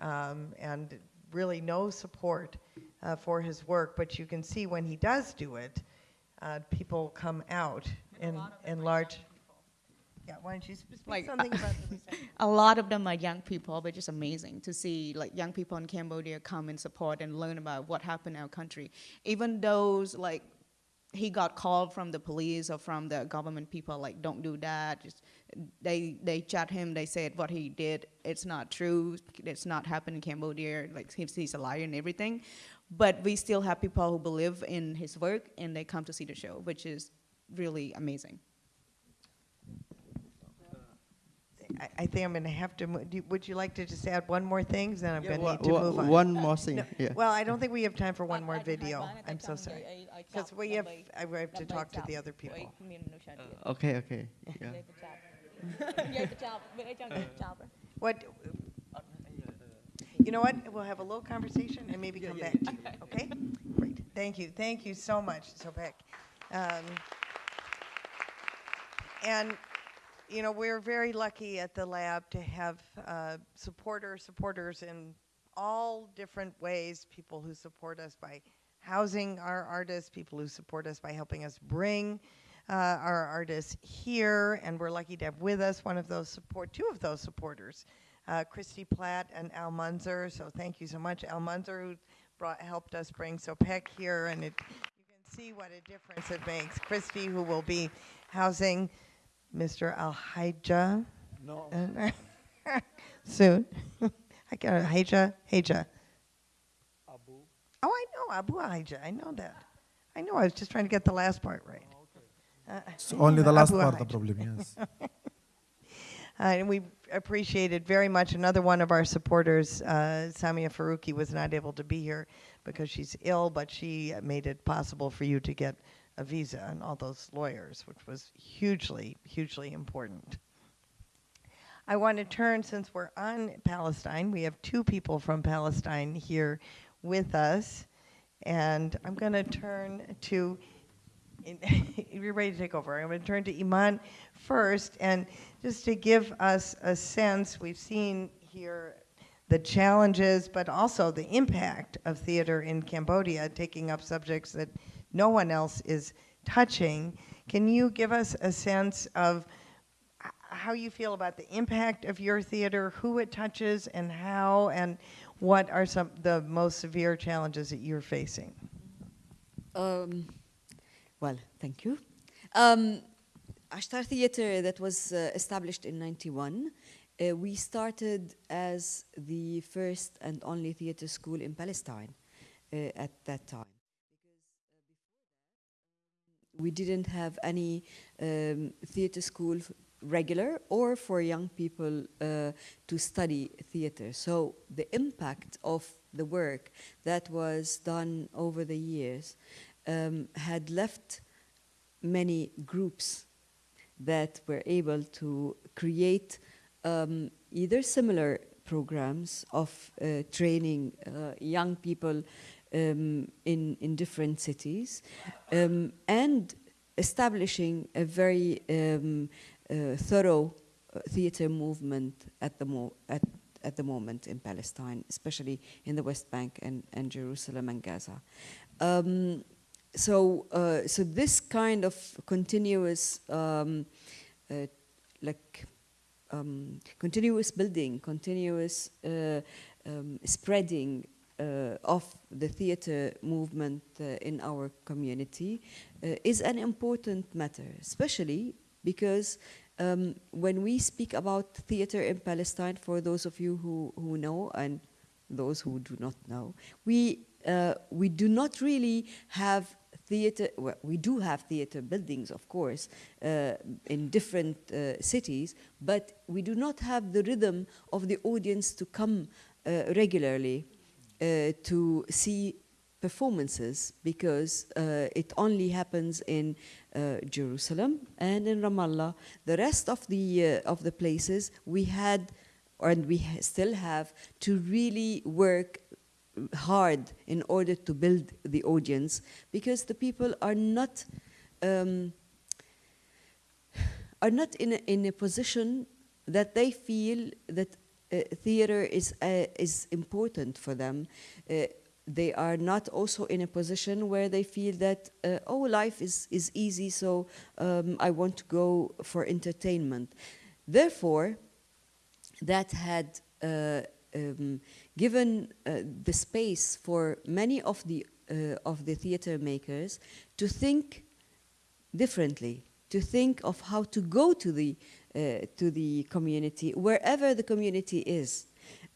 Um, and really no support uh, for his work, but you can see when he does do it, uh, people come out in, in large. Yeah, why don't you speak Like, something about [laughs] the a lot of them are young people, which is amazing to see like young people in Cambodia come and support and learn about what happened in our country. Even those like he got called from the police or from the government people like don't do that. Just they they chat him. They said what he did it's not true. It's not happened in Cambodia. Like he's, he's a liar and everything. But we still have people who believe in his work and they come to see the show, which is really amazing. I, I think I'm going to have to. Mo- do, would you like to just add one more thing? Then I'm Yeah, going to need to wha- move on. one more thing, No, yeah. Well, I don't think we have time for one more video. I'm so sorry. Because we have, I have to talk to the other people. Uh, okay, okay. [laughs] Yeah. What? You know what? We'll have a little conversation and maybe come back to you. Okay? Great. Thank you. Thank you so much, Sopek. Um, and you know, we're very lucky at the lab to have uh, supporter supporters in all different ways. People who support us by housing our artists, people who support us by helping us bring uh, our artists here, and we're lucky to have with us one of those support, two of those supporters, uh, Christy Platt and Al Munzer. So thank you so much, Al Munzer, who brought, helped us bring Sopek here, and it, you can see what a difference it makes. Christy, who will be housing Mr. Alhaja No. [laughs] soon. [laughs] I got a Haja, Haja. Abu. Oh, I know Abu Haja. I know that. I know. I was just trying to get the last part right. Uh, It's only the [laughs] last Abu part the problem, yes. [laughs] Uh, and we appreciated very much. Another one of our supporters, uh, Samia Faruqi, was not able to be here because she's ill, but she made it possible for you to get a visa and all those lawyers, which was hugely, hugely important. I want to turn, since we're on Palestine, we have two people from Palestine here with us. And I'm going to turn to, [laughs] you're ready to take over. I'm going to turn to Iman first. And just to give us a sense, we've seen here the challenges, but also the impact of theater in Cambodia, taking up subjects that no one else is touching. Can you give us a sense of how you feel about the impact of your theater, who it touches, and how, and what are some the most severe challenges that you're facing? Um, well, thank you. Um, Ashtar Theatre that was uh, established in 91. Uh, we started as the first and only theatre school in Palestine uh, at that time. We didn't have any um, theatre school regular or for young people uh, to study theatre. So the impact of the work that was done over the years um, had left many groups that were able to create um, either similar programs of uh, training uh, young people um, in, in different cities um, and establishing a very um, uh, thorough uh, theater movement at the, mo- at, at the moment in Palestine, especially in the West Bank and, and Jerusalem and Gaza. Um, so, uh, so this kind of continuous, um, uh, like, um, continuous building, continuous uh, um, spreading uh, of the theater movement uh, in our community uh, is an important matter, especially because um, when we speak about theater in Palestine, for those of you who, who know and those who do not know, we, we do not really have theater, well, we do have theater buildings, of course, uh, in different uh, cities, but we do not have the rhythm of the audience to come uh, regularly uh, to see performances because uh, it only happens in uh, Jerusalem and in Ramallah. The rest of the, of the places we had, and we ha- still have, to really work hard in order to build the audience because the people are not um, are not in a, in a position that they feel that uh, theater is uh, is important for them. Uh, they are not also in a position where they feel that uh, oh life is is easy, so um, I want to go for entertainment. Therefore, that had uh, um, given uh, the space for many of the uh, of the theater makers to think differently, to think of how to go to the uh, to the community wherever the community is,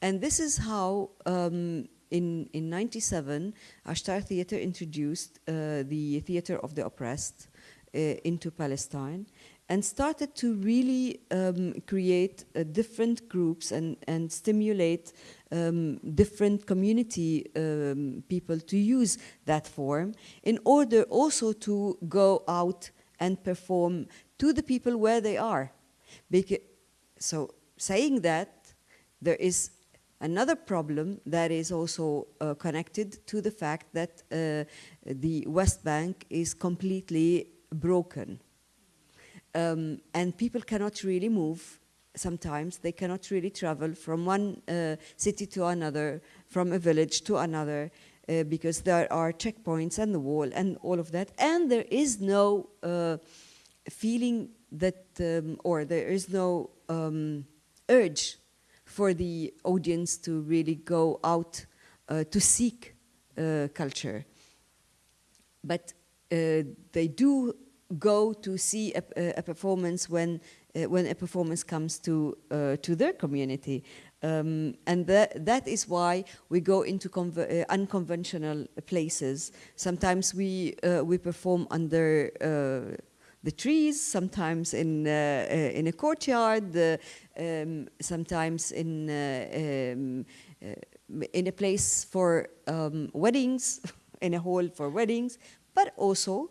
and this is how. Um, in, in 97, Ashtar Theatre introduced uh, the Theatre of the Oppressed uh, into Palestine and started to really um, create uh, different groups and, and stimulate um, different community um, people to use that form in order also to go out and perform to the people where they are. Beca- so saying that, there is another problem that is also uh, connected to the fact that uh, the West Bank is completely broken um, and people cannot really move sometimes they cannot really travel from one uh, city to another from a village to another uh, because there are checkpoints and the wall and all of that and there is no uh, feeling that um, or there is no um, urge for the audience to really go out uh, to seek uh, culture. But uh, they do go to see a, a- performance when, uh, when a performance comes to, uh, to their community. Um, and that, that is why we go into uh, unconventional places. Sometimes we, uh, we perform under uh, the trees, sometimes in, uh, in a courtyard, um, sometimes in, um, in a place for um, weddings, [laughs] in a hall for weddings, but also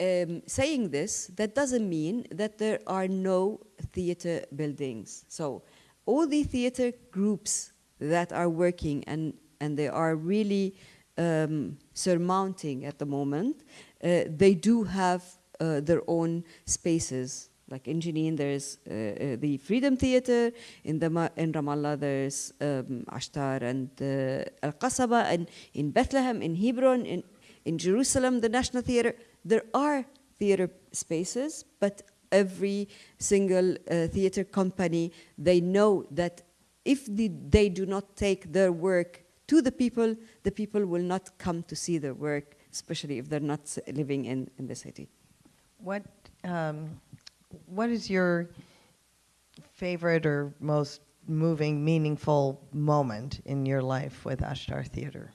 um, saying this, that doesn't mean that there are no theater buildings. So all the theater groups that are working and, and they are really um, surmounting at the moment, uh, they do have uh, their own spaces. Like in Jenin, there's uh, uh, the Freedom Theater. In, the, in Ramallah, there's um, Ashtar and uh, Al Qasaba. And in Bethlehem, in Hebron, in, in Jerusalem, the National Theater. There are theater spaces, but every single uh, theater company, they know that if the, they do not take their work to the people, the people will not come to see their work, especially if they're not living in, in the city. What, um, what is your favorite or most moving, meaningful moment in your life with Ashtar Theater?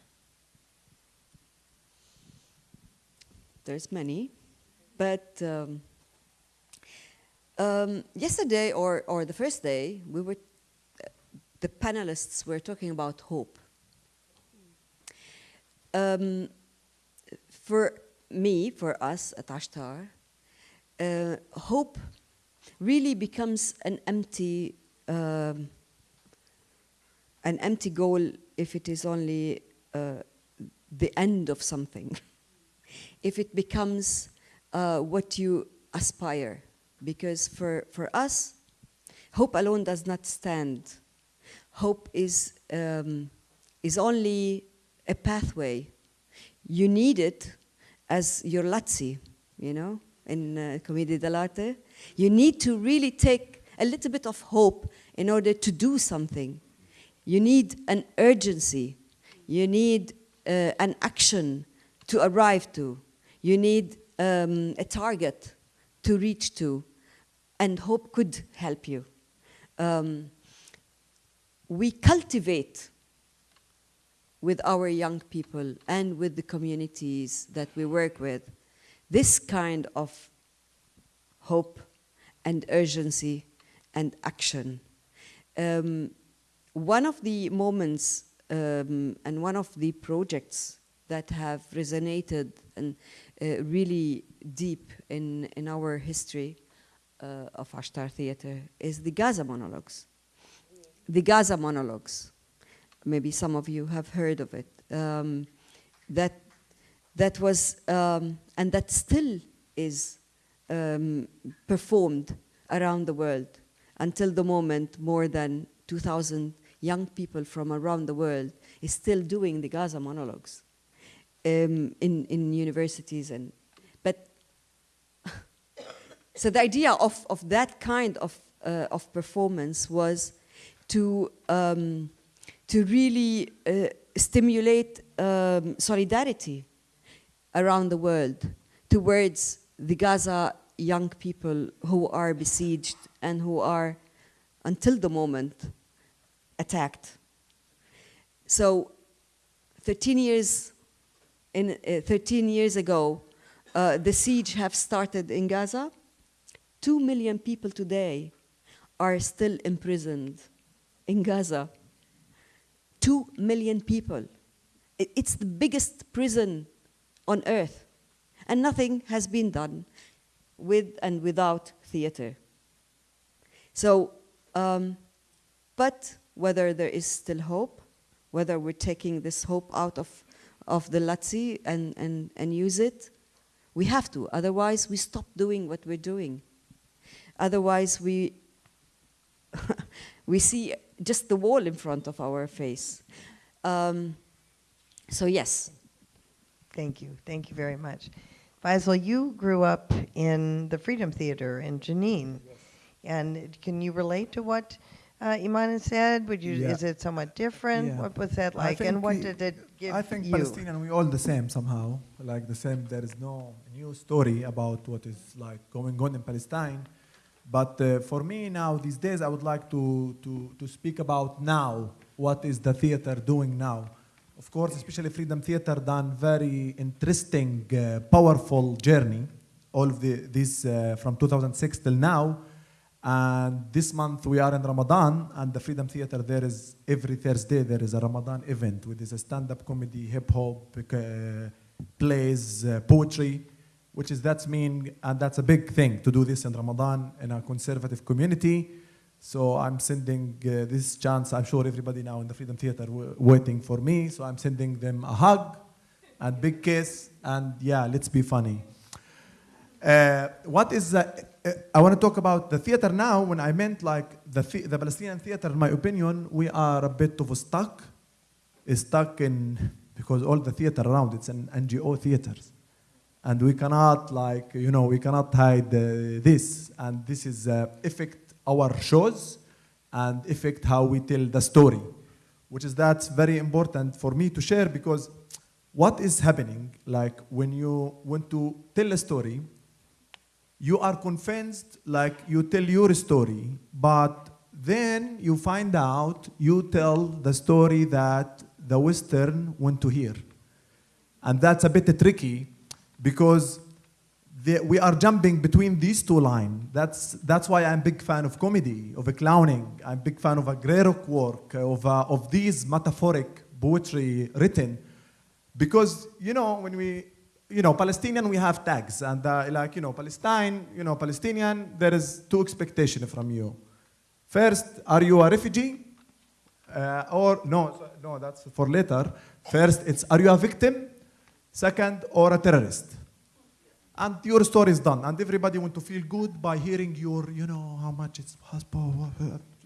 There's many, but um, um, yesterday or, or the first day, we were, the panelists were talking about hope. Um, for me, for us at Ashtar, uh, hope really becomes an empty, um, an empty goal if it is only uh, the end of something. [laughs] if it becomes uh, what you aspire. Because for, for us, hope alone does not stand. Hope is, um, is only a pathway. You need it as your Lazzi, you know, in uh, Commedia dell'arte. You need to really take a little bit of hope in order to do something. You need an urgency. You need uh, an action to arrive to. You need um, a target to reach to, and hope could help you. Um, we cultivate with our young people and with the communities that we work with this kind of hope and urgency and action. Um, one of the moments um, and one of the projects that have resonated and really deep in, in our history uh, of Ashtar Theatre is the Gaza monologues. The Gaza monologues. Maybe some of you have heard of it. Um, that, that was, um, and that still is um, performed around the world until the moment more than 2,000 young people from around the world is still doing the Gaza monologues um, in, in universities. And, but [laughs] so the idea of, of that kind of, uh, of performance was to, um, to really uh, stimulate um, solidarity around the world towards the Gaza young people who are besieged and who are, until the moment, attacked. So 13 years, in, uh, 13 years ago, uh, the siege have started in Gaza. Two million people today are still imprisoned in Gaza. Two million people. It- it's the biggest prison on earth. And nothing has been done with and without theater. So, um, but whether there is still hope, whether we're taking this hope out of, of the Lazzi and, and, and use it, we have to. Otherwise, we stop doing what we're doing. Otherwise, we, [laughs] we see just the wall in front of our face. Um, so, yes. Thank you. Thank you very much. Faisal, you grew up in the Freedom Theater in Jenin. And can you relate to what uh, Iman said? Would you? Yeah. Is it somewhat different? Yeah. What was that like, and what did it give you? I think you? Palestinian, we all the same somehow. Like the same, there is no new story about what is like going on in Palestine. But uh, for me now, these days, I would like to, to, to speak about now. What is the theater doing now? Of course, especially Freedom Theater done very interesting, uh, powerful journey. All of the, this uh, from 2006 till now. And this month we are in Ramadan, and the Freedom Theater there is every Thursday there is a Ramadan event, which is a stand-up comedy, hip hop, uh, plays, uh, poetry, which is that's mean and that's a big thing to do this in Ramadan in a conservative community. So I'm sending uh, this chance. I'm sure everybody now in the Freedom Theater waiting for me. So I'm sending them a hug and big kiss, and yeah, let's be funny. Uh, what is uh, I want to talk about the theater now. When I meant like the the, Palestinian theater, in my opinion, we are a bit of stuck, stuck in because all the theater around it's an NGO theaters, and we cannot like you know we cannot hide uh, this, and this is uh, affect our shows, and affect how we tell the story, which is that's very important for me to share because what is happening like when you want to tell a story you are convinced like you tell your story, but then you find out you tell the story that the Western want to hear. And that's a bit tricky because we are jumping between these two lines. That's, that's why I'm a big fan of comedy, of a clowning. I'm a big fan of a Greyrock work, of, uh, of these metaphoric poetry written. Because, you know, when we, you know, Palestinian, we have tags. And uh, like, you know, Palestine, you know, Palestinian, there is two expectations from you. First, are you a refugee? Uh, or, no, no, that's for later. First, it's, are you a victim? Second, or a terrorist? And your story is done. And everybody want to feel good by hearing your, you know, how much it's possible,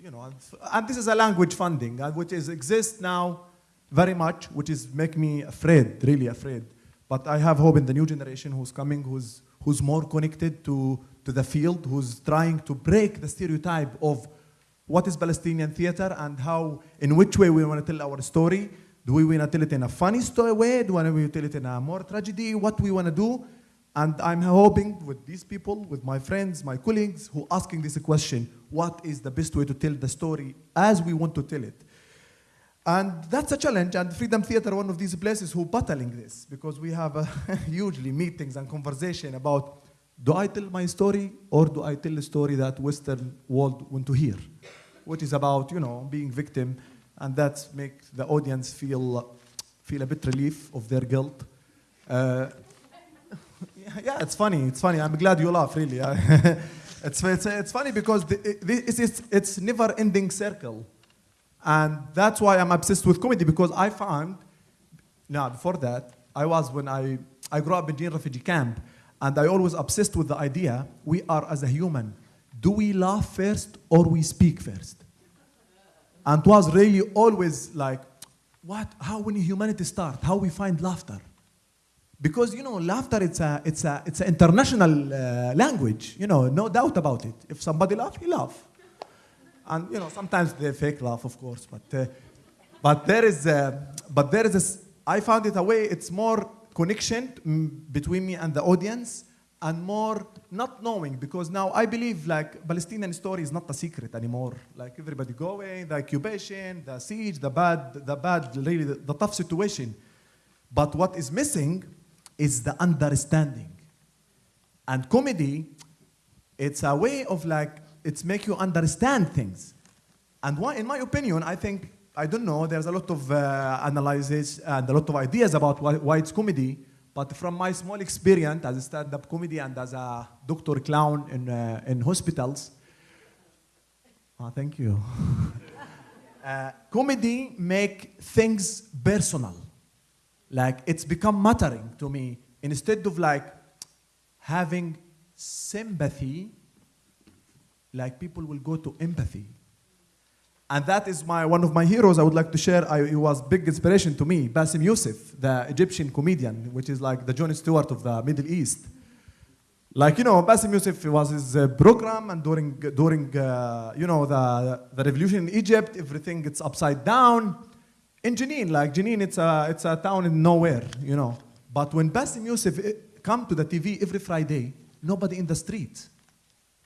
you know. And, and this is a language funding, uh, which is exists now very much, which is make me afraid, really afraid. But I have hope in the new generation who's coming, who's, who's more connected to, to the field, who's trying to break the stereotype of what is Palestinian theater and how, in which way we want to tell our story. Do we want to tell it in a funny story way? Do we want to tell it in a more tragedy? What we want to do? And I'm hoping with these people, with my friends, my colleagues, who asking this question, what is the best way to tell the story as we want to tell it? And that's a challenge, and Freedom Theater, one of these places who battling this, because we have [laughs] hugely meetings and conversation about, do I tell my story, or do I tell a story that Western world want to hear? Which is about, you know, being victim, and that makes the audience feel, feel a bit relief of their guilt. Uh, yeah, [laughs] yeah, it's funny. It's funny. I'm glad you laugh. Really, [laughs] it's, it's it's funny because the, it, it's, it's it's never-ending circle, and that's why I'm obsessed with comedy because I found. Now, before that, I was when I I grew up in Jin refugee camp, and I always obsessed with the idea we are as a human. Do we laugh first or we speak first? And it was really always like, what? How when humanity start? How we find laughter? because you know laughter it's a it's a it's an international uh, language you know no doubt about it if somebody laugh he laugh and you know sometimes they fake laugh of course but uh, but there is a, but there is this i found it a way it's more connection between me and the audience and more not knowing because now i believe like palestinian story is not a secret anymore like everybody going, the occupation the siege the bad the bad really the, the tough situation but what is missing is the understanding. And comedy, it's a way of like, it's make you understand things. And why, in my opinion, I think, I don't know, there's a lot of uh, analysis and a lot of ideas about why, why it's comedy. But from my small experience as a stand-up comedy and as a doctor clown in, uh, in hospitals, ah, thank you. [laughs] uh, comedy make things personal like it's become mattering to me instead of like having sympathy like people will go to empathy. And that is my one of my heroes i would like to share. I, he was big inspiration to me. Bassem Youssef the egyptian comedian which is like the Jon Stewart of the middle east. Like you know, Bassem Youssef was his uh, program, and during during uh, you know the the revolution in Egypt, everything gets upside down. In Jenin, like Jenin, it's a it's a town in nowhere, you know. But when Bassem Youssef eh, come to the TV every Friday, nobody in the streets,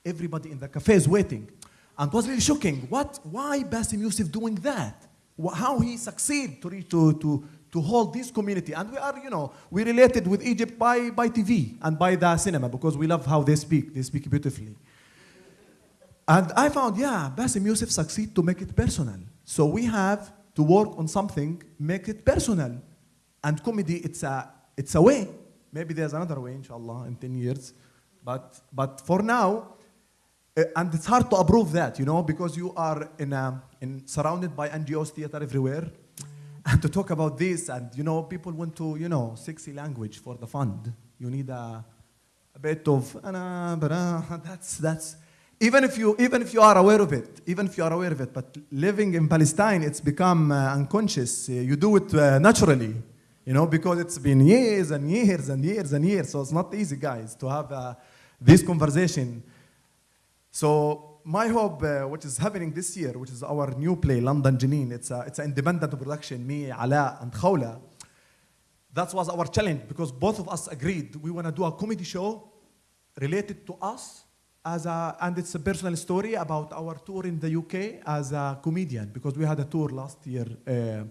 everybody in the cafes waiting, and it was really shocking. What? Why Bassem Youssef doing that? How he succeed to to to to hold this community? And we are, you know, we related with Egypt by by TV and by the cinema because we love how they speak. They speak beautifully. And I found, yeah, Bassem Youssef succeed to make it personal. So we have to work on something, make it personal. And comedy, it's a, it's a way. Maybe there's another way, inshallah, in 10 years. But, but for now, and it's hard to approve that, you know, because you are in a, in, surrounded by NGOs theater everywhere. And to talk about this, and, you know, people want to, you know, sexy language for the fund. You need a, a bit of, "Ana, bara," [laughs] that's, that's, even if you even if you are aware of it even if you are aware of it but living in palestine it's become uh, unconscious Uh, you do it uh, naturally you know because it's been years and years and years and years so it's not easy guys to have uh, this conversation so my hope uh, which is happening this year which is our new play london jenin it's a, it's an independent production me ala and khawla that was our challenge because both of us agreed we want to do a comedy show related to us as a, and it's a personal story about our tour in the UK as a comedian because we had a tour last year uh,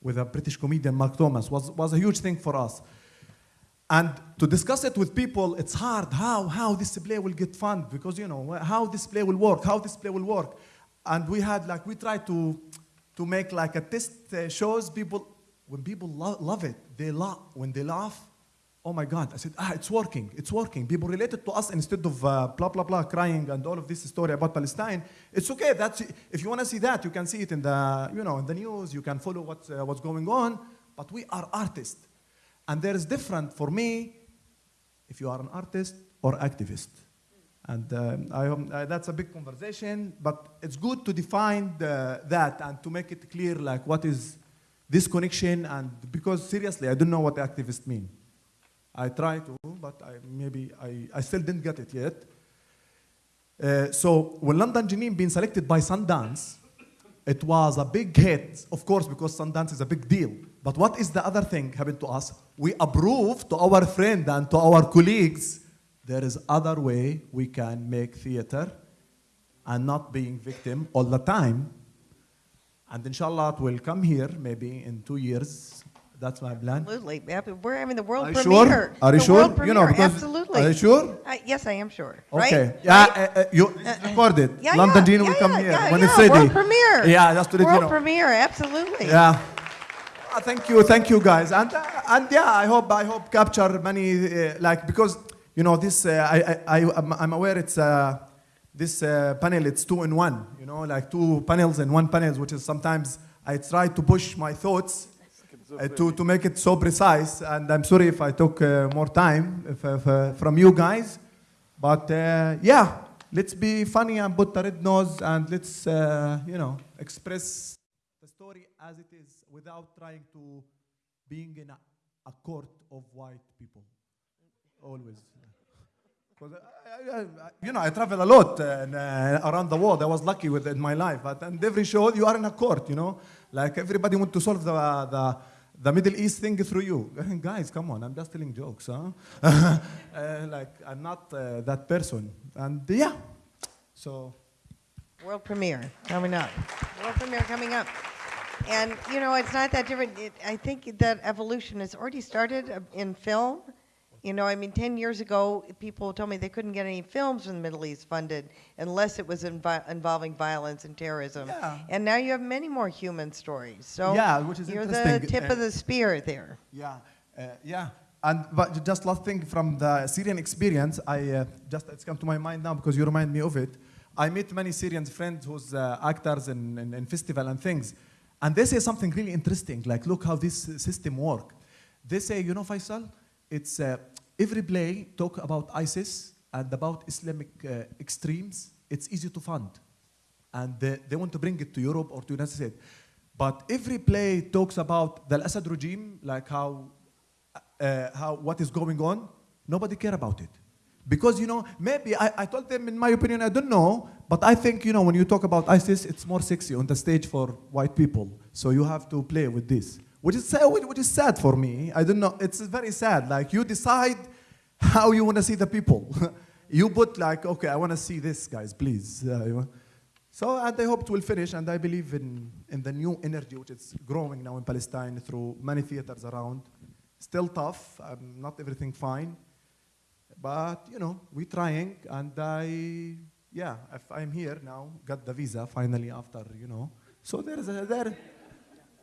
with a British comedian Mark Thomas was was a huge thing for us. And to discuss it with people, it's hard. How how this play will get funded because you know how this play will work, how this play will work, and we had like we tried to to make like a test uh, shows. People when people lo- love it, they laugh when they laugh. Oh my God! I said, ah, it's working. It's working. People related to us instead of uh, blah blah blah crying and all of this story about Palestine. It's okay. That's if you want to see that, you can see it in the you know in the news. You can follow what's uh, what's going on. But we are artists, and there is different for me. If you are an artist or activist, and um, I, uh, that's a big conversation. But it's good to define the, that and to make it clear, like what is this connection, and because seriously, I don't know what activist mean. I try to, but I, maybe I, I still didn't get it yet. Uh, so when London Jenin being selected by Sundance, it was a big hit, of course, because Sundance is a big deal. But what is the other thing happened to us? We approve to our friend and to our colleagues, there is other way we can make theater and not being victim all the time. And inshallah, it will come here maybe in two years. That's my plan. Absolutely. We're having the world Are you sure? Are you The sure? You know, because- Absolutely. are you sure? Uh, yes, I am sure. Okay. Right? Yeah, uh, uh, you it's recorded. Yeah, London yeah, will yeah, come here when it's ready. World premiere. Yeah, just to let World you know. premiere, absolutely. Yeah. Uh, thank you, thank you, guys, and uh, and yeah, I hope I hope capture many uh, like because you know this uh, I I I I'm, I'm aware it's uh, this uh, panel it's two in one you know like two panels in one panel which is sometimes I try to push my thoughts to to make it so precise. And I'm sorry if I took more time if, if, from you guys, but yeah, let's be funny and put the red nose and let's you know express the story as it is without trying to being in a, a court of white people. Always. [laughs] 'Cause I, I, I, you know, I travel a lot uh, and, uh, around the world. I was lucky with in my life. But and every show, you are in a court, you know. Like everybody want to solve the, the, the Middle East thing through you. [laughs] Guys, come on, I'm just telling jokes, huh? [laughs] uh, like, I'm not uh, that person. And yeah, so World premiere coming up. World premiere coming up. And, you know, it's not that different. It, I think that evolution has already started uh, in film. You know, I mean, 10 years ago, people told me they couldn't get any films from the Middle East funded unless it was involving violence and terrorism. Yeah. And now you have many more human stories. So Yeah, which is you're the tip Uh, of the spear there. Yeah, uh, yeah. And but just last thing from the Syrian experience, I uh, just it's come to my mind now because you remind me of it. I meet many Syrian friends who's uh, actors in, in, in festival and things, and they say something really interesting. Like, look how this system work. They say, you know, Faisal, it's uh, every play talk about ISIS and about Islamic uh, extremes. It's easy to fund, and they, they want to bring it to Europe or to United States. But every play talks about the Assad regime, like how, uh, how what is going on. Nobody care about it. Because, you know, maybe I, I told them, in my opinion, I don't know, but I think, you know, when you talk about ISIS, it's more sexy on the stage for white people. So you have to play with this, which is, which is sad for me. I don't know. It's very sad. Like, you decide how you want to see the people. [laughs] you put, like, okay, I want to see this, guys, please. Uh. So, and I hope it will finish, and I believe in, in the new energy which is growing now in Palestine through many theaters around. Still tough, um, not everything fine. But you know, we're trying, and I, yeah, if I'm here now, got the visa finally after you know. So there is a, there,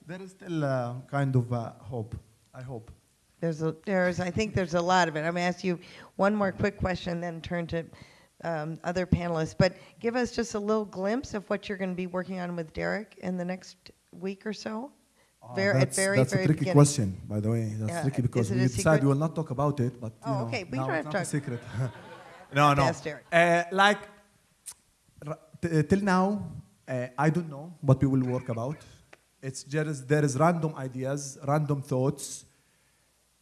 there is still a kind of uh, hope. I hope. There's, a, there's, I think there's a lot of it. I'm going to ask you one more quick question, then turn to um, other panelists. But give us just a little glimpse of what you're going to be working on with Derek in the next week or so. Uh, Ver- at that's very, that's very a tricky beginning. question, by the way. That's tricky because we decided we will not talk about it, but you Oh, know, okay, we now it's not a secret. [laughs] no, no. Uh, like till now, uh, I don't know what we will work about. It's just there is random ideas, random thoughts.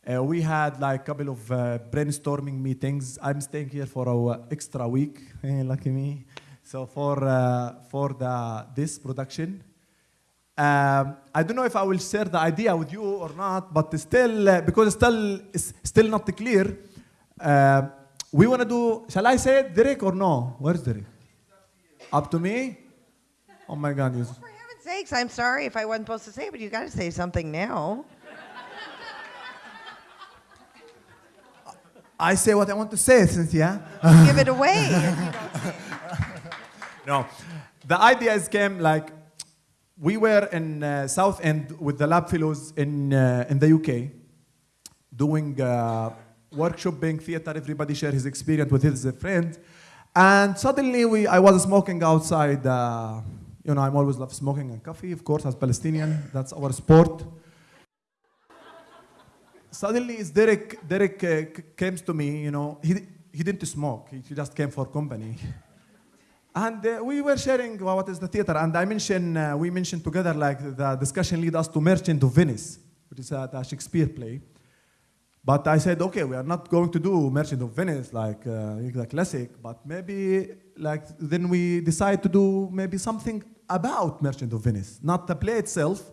Uh, we had like a couple of uh, brainstorming meetings. I'm staying here for a uh, extra week. [laughs] Eh, lucky me. So for uh, for the this production, um, I don't know if I will share the idea with you or not, but still, uh, because still it's still not clear. Uh, we want to do. Shall I say it, Derek, or no? Where's Derek? Up to me. Oh my God! You, For heaven's sakes, I'm sorry if I wasn't supposed to say it, but you got to say something now. I say what I want to say, Cynthia. Give it away. [laughs] No, the ideas came like we were in uh, South End with the lab fellows in uh, in the UK, doing uh, workshopping theater. Everybody share his experience with his friends, and suddenly we I was smoking outside. Uh, you know, I'm always love smoking and coffee, of course, as Palestinian. That's our sport. Suddenly, it's Derek. Derek uh, came to me. You know, he he didn't smoke. He, just came for company. And uh, we were sharing uh, what is the theater, and I mentioned uh, we mentioned together like the discussion lead us to Merchant of Venice, which is a Shakespeare play. But I said, okay, we are not going to do Merchant of Venice like uh, the classic, but maybe like then we decide to do maybe something about Merchant of Venice, not the play itself,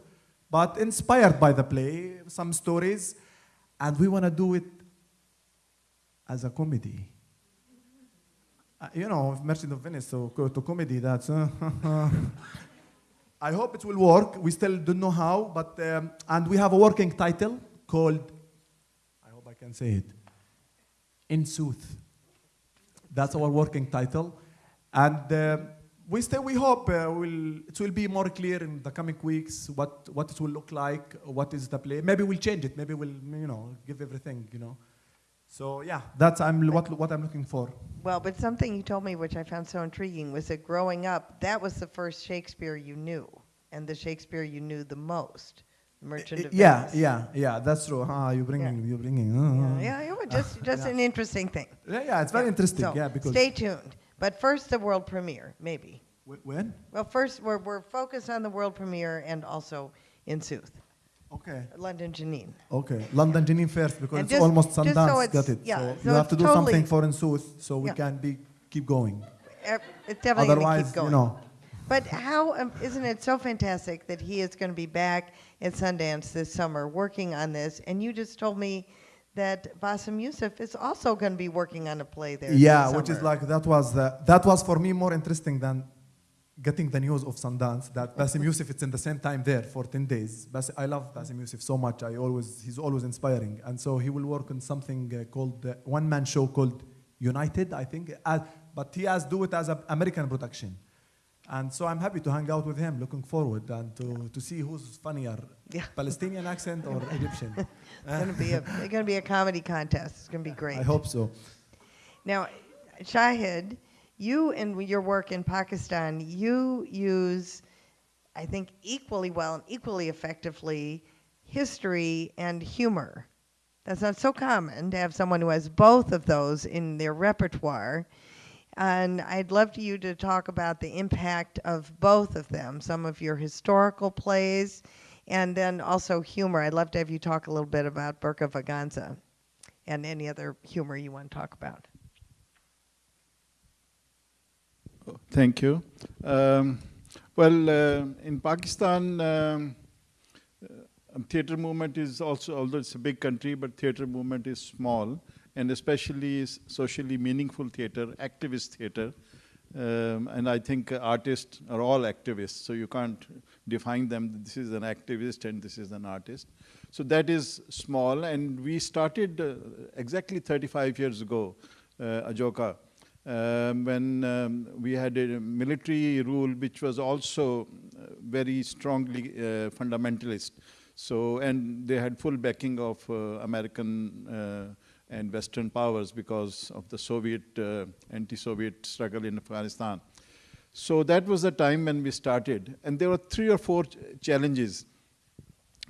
but inspired by the play, some stories, and we want to do it as a comedy. Uh, you know, Merchant of Venice, so to comedy, that's. Uh, [laughs] I hope it will work. We still don't know how, but um, and we have a working title called. Can say it. In Sooth. That's our working title, and uh, we still we hope uh, will it will be more clear in the coming weeks what what it will look like, what is the play. Maybe we'll change it. Maybe we'll you know give everything you know. So yeah, that's I'm what what I'm looking for. Well, but something you told me, which I found so intriguing, was that growing up, that was the first Shakespeare you knew, and the Shakespeare you knew the most, Merchant of Yeah, Venice. yeah, yeah. That's true. Ah, you're bringing, you're bringing. uh, Yeah, yeah, well, just just Yeah. an interesting thing. Yeah, yeah, it's very interesting. So, yeah, because stay tuned. But first, the world premiere, maybe. When? Well, first we're we're focused on the world premiere and also in Sooth. Okay. London Jenin. Okay, London Jenin first because And it's just- almost just so Sundance. it's- got it. yeah, so, so you have to do totally- something for in Sooth so we Yeah. can be keep going. Eh, It's definitely Otherwise, keep going. you know. But how um, isn't it so fantastic that he is going to be back at Sundance this summer working on this? And you just told me that Bassem Youssef is also going to be working on a play there. Yeah, which is like that was the, that was for me more interesting than getting the news of Sundance that Bassem Youssef it's in the same time there for 10 days. Bas- I love Bassem Youssef so much. I always he's always inspiring, and so he will work on something uh, called uh, one man show called United, I think. Uh, but he has do it as an American production. And so I'm happy to hang out with him, looking forward and to, to see who's funnier, Palestinian accent or [laughs] Egyptian. it's going to be a it's going to be a comedy contest. It's going to be great. I hope so. Now, Shahid, you and your work in Pakistan, you use, I think, equally well and equally effectively history and humor. That's not so common to have someone who has both of those in their repertoire. And I'd love for you to talk about the impact of both of them, some of your historical plays, and then also humor. I'd love to have you talk a little bit about Burqa Vaganza and any other humor you want to talk about. Thank you. Um, well, uh, in Pakistan, um, uh, theater movement is also, although it's a big country, but theater movement is small, and especially socially meaningful theater, activist theater. Um, and I think artists are all activists, so you can't define them. This is an activist and this is an artist. So that is small, and we started uh, exactly 35 years ago, uh, Ajoka, um, when um, we had a military rule which was also uh, very strongly uh, fundamentalist. So, and they had full backing of uh, American uh, and Western powers because of the Soviet, uh, anti-Soviet struggle in Afghanistan. So that was the time when we started. And there were three or four ch challenges.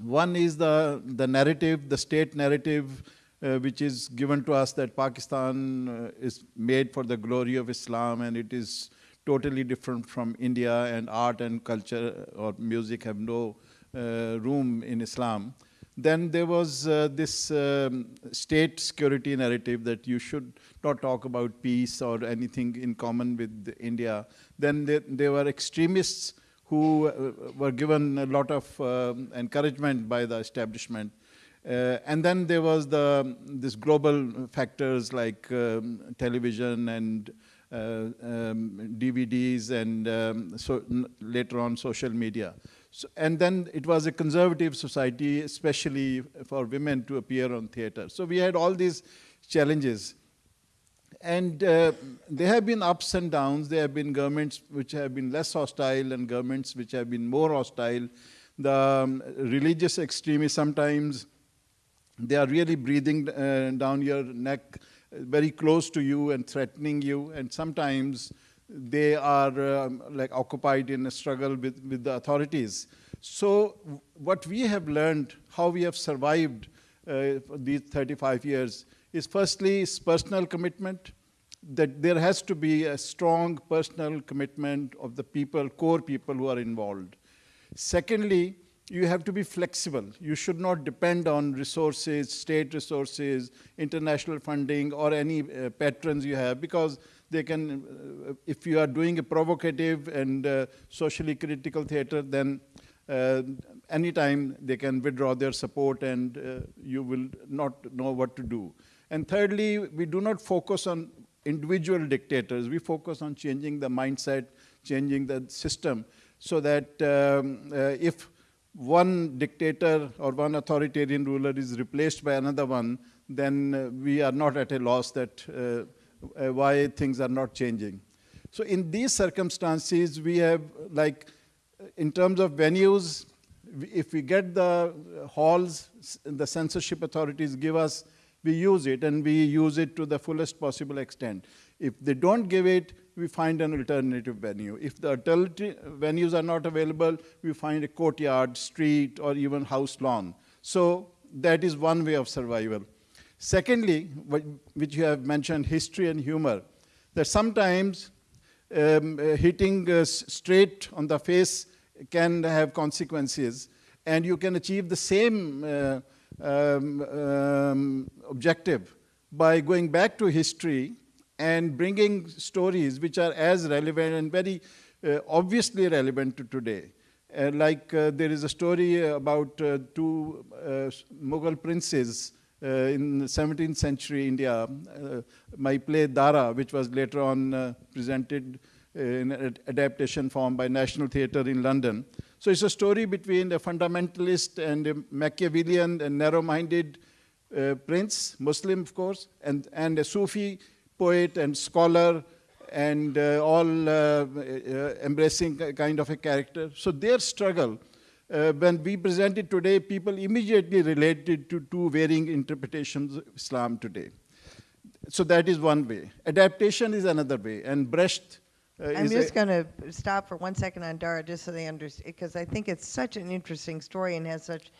One is the, the narrative, the state narrative, uh, which is given to us that Pakistan uh, is made for the glory of Islam and it is totally different from India and art and culture or music have no uh, room in Islam. Then there was uh, this um, state security narrative that you should not talk about peace or anything in common with India. Then there, there were extremists who uh, were given a lot of um, encouragement by the establishment. Uh, and then there was the this global factors like um, television and uh, um, DVDs and um, so later on social media. So, and then it was a conservative society, especially for women to appear on theater. So we had all these challenges. And uh, there have been ups and downs. There have been governments which have been less hostile and governments which have been more hostile. The um, religious extremists sometimes, they are really breathing uh, down your neck, very close to you and threatening you. And sometimes they are um, like occupied in a struggle with, with the authorities. So what we have learned, how we have survived uh, these 35 years, is firstly is personal commitment, that there has to be a strong personal commitment of the people, core people who are involved. Secondly, you have to be flexible. You should not depend on resources, state resources, international funding, or any uh, patrons you have, because they can, uh, if you are doing a provocative and uh, socially critical theater, then uh, anytime they can withdraw their support and uh, you will not know what to do. And thirdly, we do not focus on individual dictators. We focus on changing the mindset, changing the system, so that um, uh, if one dictator or one authoritarian ruler is replaced by another one, then uh, we are not at a loss that uh, uh, why things are not changing. So in these circumstances, we have like, in terms of venues, if we get the halls, the censorship authorities give us, we use it and we use it to the fullest possible extent. If they don't give it, we find an alternative venue. If the alternative venues are not available, we find a courtyard, street, or even house lawn. So that is one way of survival. Secondly, which you have mentioned, history and humor, that sometimes um, uh, hitting uh, straight on the face can have consequences, and you can achieve the same uh, um, um, objective by going back to history and bringing stories which are as relevant and very uh, obviously relevant to today. Uh, like there is a story about two Mughal princes in 17th century India, uh, my play Dara, which was later on uh, presented in adaptation form by National Theatre in London. So it's a story between a fundamentalist and a Machiavellian and narrow-minded uh, prince, Muslim of course, and, and a Sufi poet and scholar and uh, all uh, embracing kind of a character. So their struggle uh, when we present it today, people immediately relate it to two varying interpretations of Islam today. So that is one way. Adaptation is another way. And Brecht uh, I'm just going to stop for one second on Dara just so they understand, because I think it's such an interesting story and has such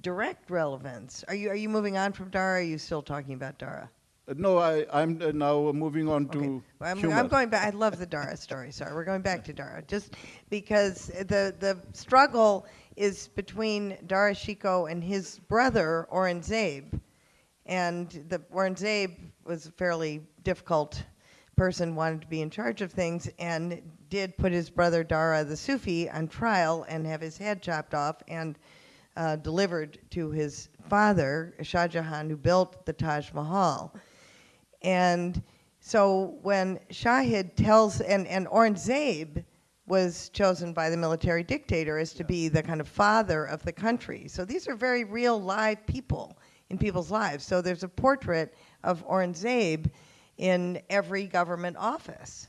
direct relevance. Are you, are you moving on from Dara, or are you still talking about Dara? No, I, I'm uh, now moving on to well, I'm, humor. I'm going back. I love the Dara story. Sorry, we're going back to Dara, just because the the struggle is between Dara Shikoh and his brother Aurangzeb, and the Aurangzeb was a fairly difficult person wanted to be in charge of things and did put his brother Dara the Sufi on trial and have his head chopped off and uh, delivered to his father, Shah Jahan, who built the Taj Mahal. And so when Shahid tells, and, and Aurangzeb was chosen by the military dictator as to be the kind of father of the country. So these are very real live people in people's lives. So there's a portrait of Aurangzeb in every government office.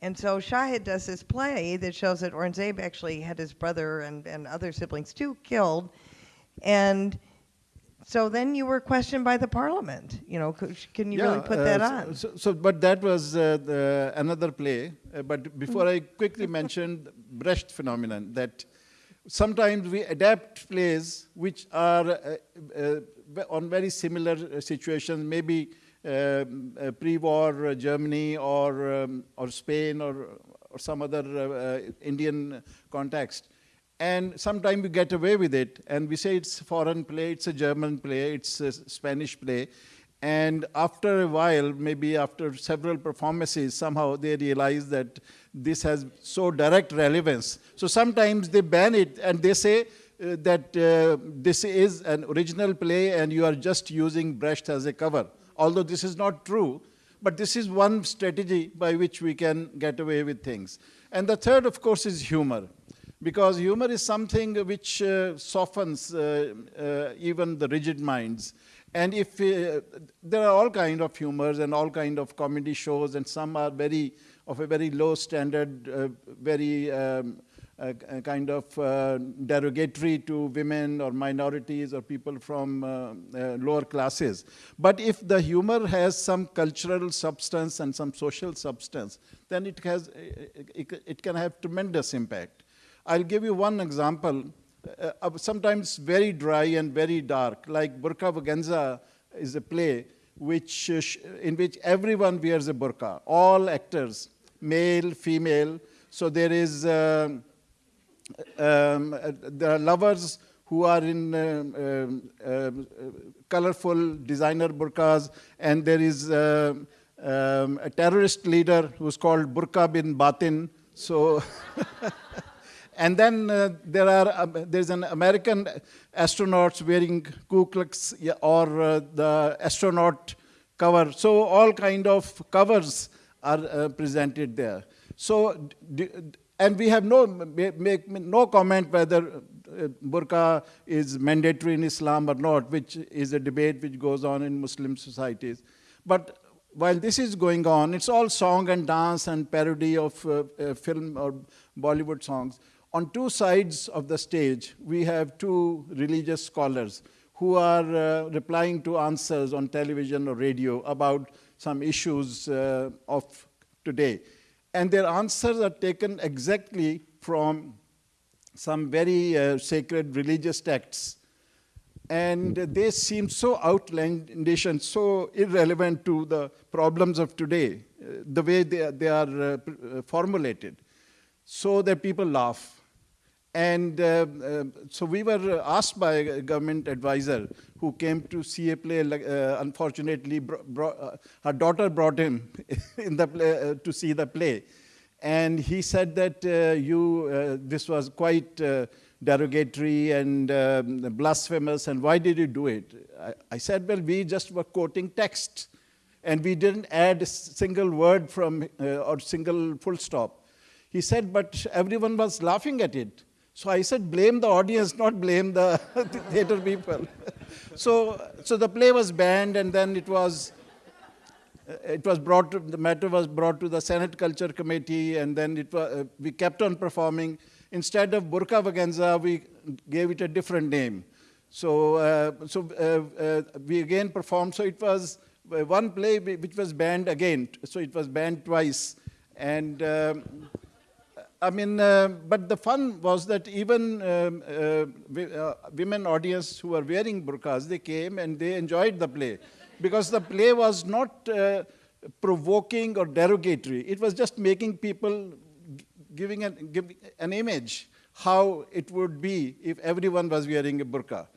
And so Shahid does this play that shows that Aurangzeb actually had his brother and, and other siblings too killed. And so then you were questioned by the parliament. You know, can you really put uh, that so- on? So, so, but that was uh, the, another play. Uh, but before I quickly [laughs] mentioned Brecht phenomenon, that sometimes we adapt plays which are uh, uh, on very similar situations, maybe um, uh, pre-war uh, Germany or um, or Spain or or some other uh, uh, Indian context. And sometimes we get away with it, and we say it's foreign play, it's a German play, it's a Spanish play. And after a while, maybe after several performances, somehow they realize that this has so direct relevance. So sometimes they ban it and they say uh, that uh, this is an original play and you are just using Brecht as a cover. Although this is not true, but this is one strategy by which we can get away with things. And the third, of course, is humor because humor is something which uh, softens uh, uh, even the rigid minds. And if uh, there are all kind of humors and all kind of comedy shows, and some are very of a very low standard, uh, very um, kind of derogatory to women or minorities or people from lower classes. But if the humor has some cultural substance and some social substance, then it has it, it can have tremendous impact. I'll give you one example, uh, of sometimes very dry and very dark, like Burqa Vaganza is a play which, uh, in which everyone wears a burqa, all actors, male, female. So there is, um, um, uh, there are lovers who are in um, um, uh, colorful designer burqas, and there is um, a terrorist leader who's called Burqa bin Batin. So, [laughs] and then uh, there are um, there's an American astronauts wearing Ku Klux or uh, the astronaut cover. So all kind of covers are uh, presented there. So, and we have no make, no comment whether uh, burqa is mandatory in Islam or not, which is a debate which goes on in Muslim societies. But while this is going on, it's all song and dance and parody of uh, uh, film or Bollywood songs. On two sides of the stage, we have two religious scholars who are uh, replying to answers on television or radio about some issues uh, of today. And their answers are taken exactly from some very uh, sacred religious texts. And they seem so outlandish and so irrelevant to the problems of today, uh, the way they, are- they are uh, formulated, so that people laugh. And uh, uh, so we were asked by a government advisor who came to see a play. Uh, unfortunately, uh, her daughter brought him [laughs] in the play, uh, to see the play, and he said that uh, you this was quite derogatory and um, blasphemous. And why did you do it? I, I said, well, we just were quoting text, and we didn't add a single word from or single full stop. He said, but everyone was laughing at it. So I said, blame the audience, not blame the [laughs] theater people. [laughs] so, so the play was banned, and then it was, uh, it was brought. To, the matter was brought to the Senate Culture Committee, and then it was, uh, we kept on performing. Instead of Burqa Vaganza, we gave it a different name. So, uh, so uh, uh, we again performed. So it was uh, one play which was banned again. So it was banned twice, and. Um, I mean, uh, but the fun was that even um, uh, uh, women audience who were wearing burqas, they came and they enjoyed the play because the play was not uh, provoking or derogatory. It was just making people giving an, giving an image how it would be if everyone was wearing a burqa.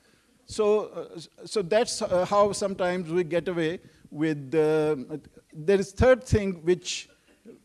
So, uh, so that's uh, how sometimes we get away with, there is third thing which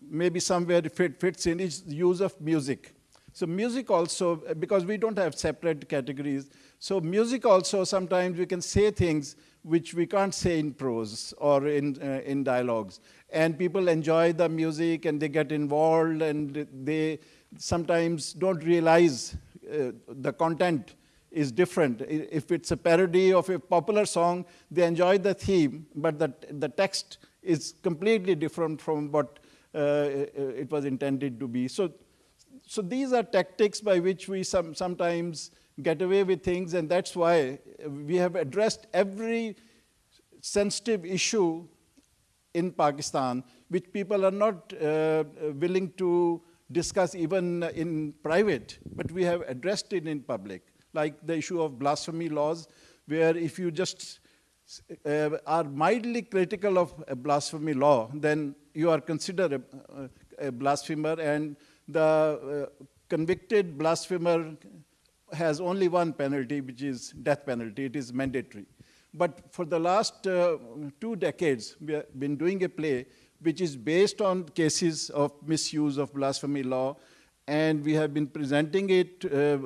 maybe somewhere fit, fits in is the use of music. So music also, because we don't have separate categories, so music also sometimes we can say things which we can't say in prose or in, uh, in dialogues. And people enjoy the music and they get involved and they sometimes don't realize uh, the content is different. If it's a parody of a popular song, they enjoy the theme, but the, the text is completely different from what it was intended to be. So, so these are tactics by which we some, sometimes get away with things, and that's why we have addressed every sensitive issue in Pakistan, which people are not uh, willing to discuss even in private, but we have addressed it in public, like the issue of blasphemy laws, where if you just uh, are mildly critical of a blasphemy law, then you are considered a, a blasphemer, and the uh, convicted blasphemer has only one penalty, which is death penalty. It is mandatory. But for the last uh, two decades, we have been doing a play which is based on cases of misuse of blasphemy law, and we have been presenting it uh,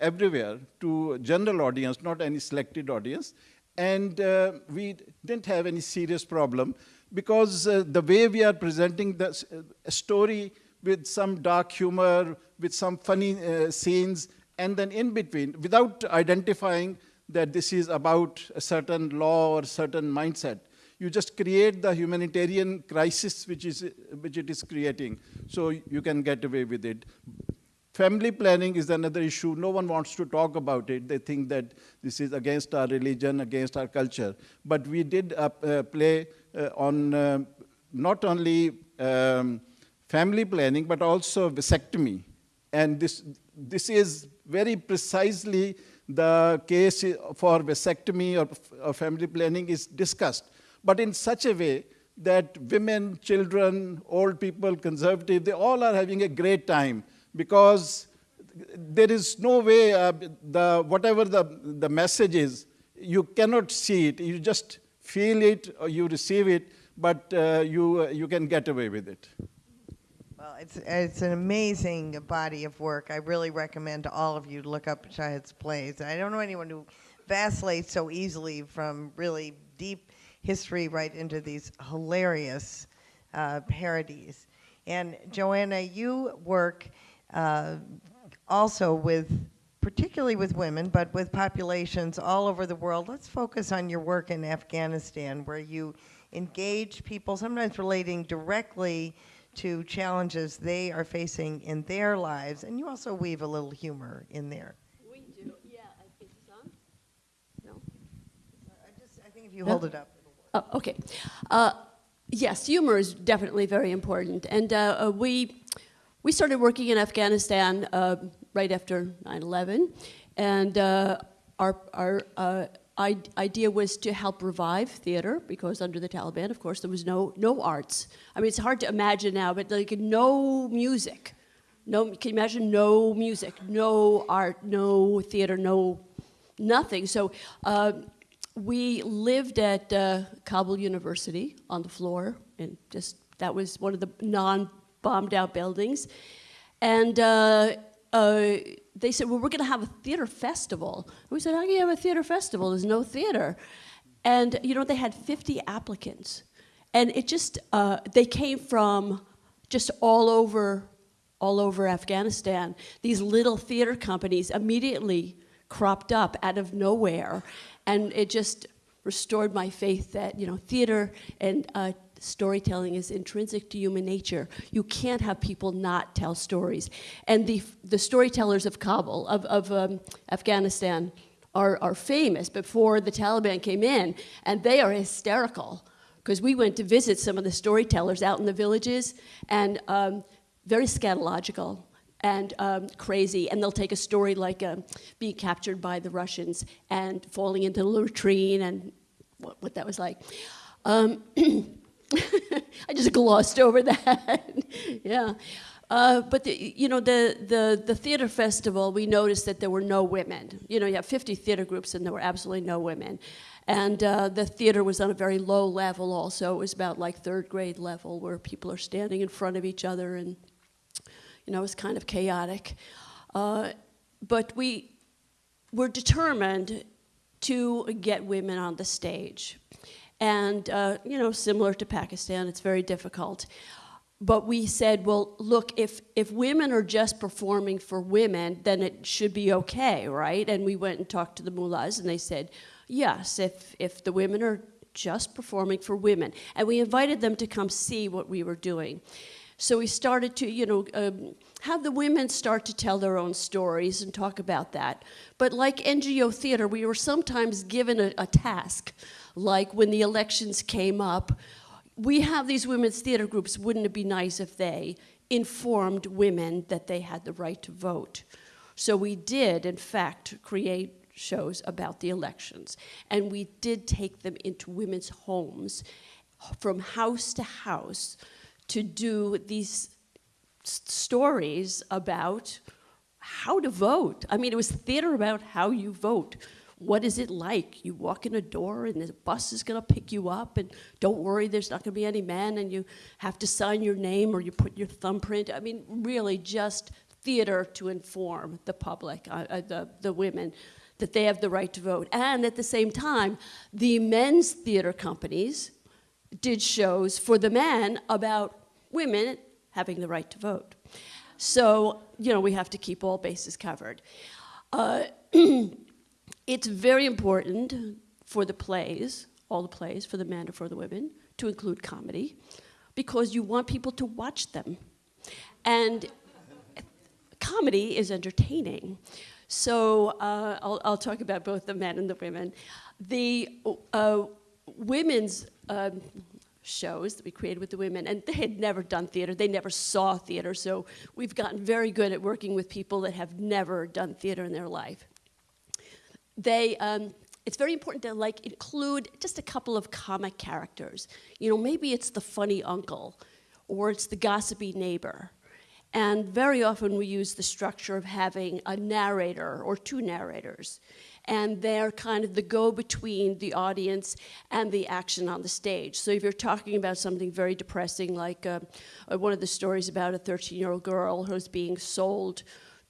everywhere to general audience, not any selected audience. And uh, we didn't have any serious problem because uh, the way we are presenting the uh, story with some dark humor, with some funny uh, scenes, and then in between, without identifying that this is about a certain law or certain mindset, you just create the humanitarian crisis which, is, which it is creating, so you can get away with it. Family planning is another issue. No one wants to talk about it. They think that this is against our religion, against our culture. But we did uh, uh, play uh, on uh, not only um, family planning, but also vasectomy. And this, this is very precisely the case for vasectomy or, or family planning is discussed, but in such a way that women, children, old people, conservative, they all are having a great time because there is no way, uh, the, whatever the, the message is, you cannot see it. You just feel it or you receive it, but uh, you, uh, you can get away with it. Well, it's, it's an amazing body of work. I really recommend to all of you to look up Shahid's plays. I don't know anyone who vacillates so easily from really deep history right into these hilarious uh, parodies. And Joanna, you work also with, particularly with women, but with populations all over the world. Let's focus on your work in Afghanistan, where you engage people, sometimes relating directly to challenges they are facing in their lives, and you also weave a little humor in there. We do, yeah. I think on. No. I just, I think if you hold it up. Oh, okay. Uh, yes, humor is definitely very important, and uh, uh, we we started working in Afghanistan uh, right after 9/11, and uh, our our uh, idea was to help revive theater because under the Taliban, of course, there was no no arts. I mean, it's hard to imagine now, but like no music, no. Can you imagine no music, no art, no theater, no nothing? So. Uh, we lived at uh, Kabul University on the floor, and just that was one of the non-bombed out buildings, and. Uh, uh, they said, well, we're going to have a theater festival. we said, how can you have a theater festival? There's no theater. And, you know, they had 50 applicants. And it just, uh, they came from just all over, all over Afghanistan. These little theater companies immediately cropped up out of nowhere. And it just restored my faith that, you know, theater and uh, storytelling is intrinsic to human nature. You can't have people not tell stories. And the, the storytellers of Kabul, of, of um, Afghanistan, are, are famous before the Taliban came in, and they are hysterical. Because we went to visit some of the storytellers out in the villages, and um, very scatological and um, crazy. And they'll take a story like uh, being captured by the Russians and falling into the latrine and what, what that was like. Um, [clears throat] [laughs] I just glossed over that. [laughs] yeah. Uh, but the, you know the, the the theater festival, we noticed that there were no women. You know, you have 50 theater groups, and there were absolutely no women. And uh, the theater was on a very low level. Also, it was about like third grade level, where people are standing in front of each other, and you know, it was kind of chaotic. Uh, but we were determined to get women on the stage. And, uh, you know, similar to Pakistan, it's very difficult. But we said, well, look, if, if women are just performing for women, then it should be okay, right? And we went and talked to the mullahs, and they said, yes, if, if the women are just performing for women. And we invited them to come see what we were doing. So we started to, you know, um, have the women start to tell their own stories and talk about that. But like NGO theater, we were sometimes given a, a task, like when the elections came up, we have these women's theater groups. Wouldn't it be nice if they informed women that they had the right to vote? So we did, in fact, create shows about the elections. And we did take them into women's homes from house to house to do these stories about how to vote. I mean, it was theater about how you vote. What is it like? You walk in a door and the bus is going to pick you up, and don't worry, there's not going to be any men, and you have to sign your name or you put your thumbprint. I mean, really just theater to inform the public, uh, uh, the, the women, that they have the right to vote. And at the same time, the men's theater companies did shows for the men about women having the right to vote. So, you know, we have to keep all bases covered. Uh, [clears throat] it's very important for the plays, all the plays, for the men or for the women, to include comedy, because you want people to watch them. And comedy is entertaining. So uh, I'll, I'll, talk about both the men and the women. The uh, women's um, shows that we created with the women, and they had never done theater. They never saw theater, so we've gotten very good at working with people that have never done theater in their life. They, um, it's very important to like include just a couple of comic characters. You know, maybe it's the funny uncle, or it's the gossipy neighbor. And very often we use the structure of having a narrator or two narrators and they're kind of the go-between the audience and the action on the stage. So if you're talking about something very depressing, like uh, one of the stories about a 13-year-old girl who's being sold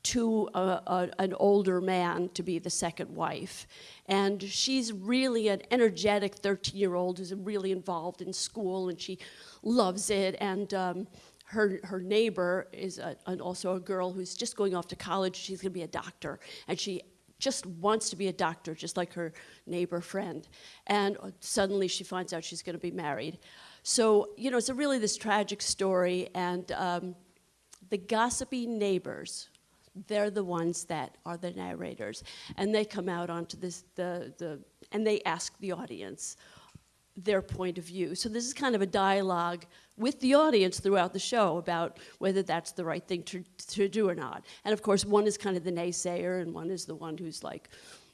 to a, a, an older man to be the second wife. And she's really an energetic 13-year-old who's really involved in school and she loves it. And um, her, her neighbor is a, also a girl who's just going off to college. She's going to be a doctor. And she just wants to be a doctor, just like her neighbor friend. And suddenly she finds out she's going to be married. So, you know, it's a really this tragic story, and um, the gossipy neighbors, they're the ones that are the narrators. And they come out onto this, the, the, and they ask the audience their point of view. So this is kind of a dialogue with the audience throughout the show about whether that's the right thing to, to do or not. And of course, one is kind of the naysayer, and one is the one who's like,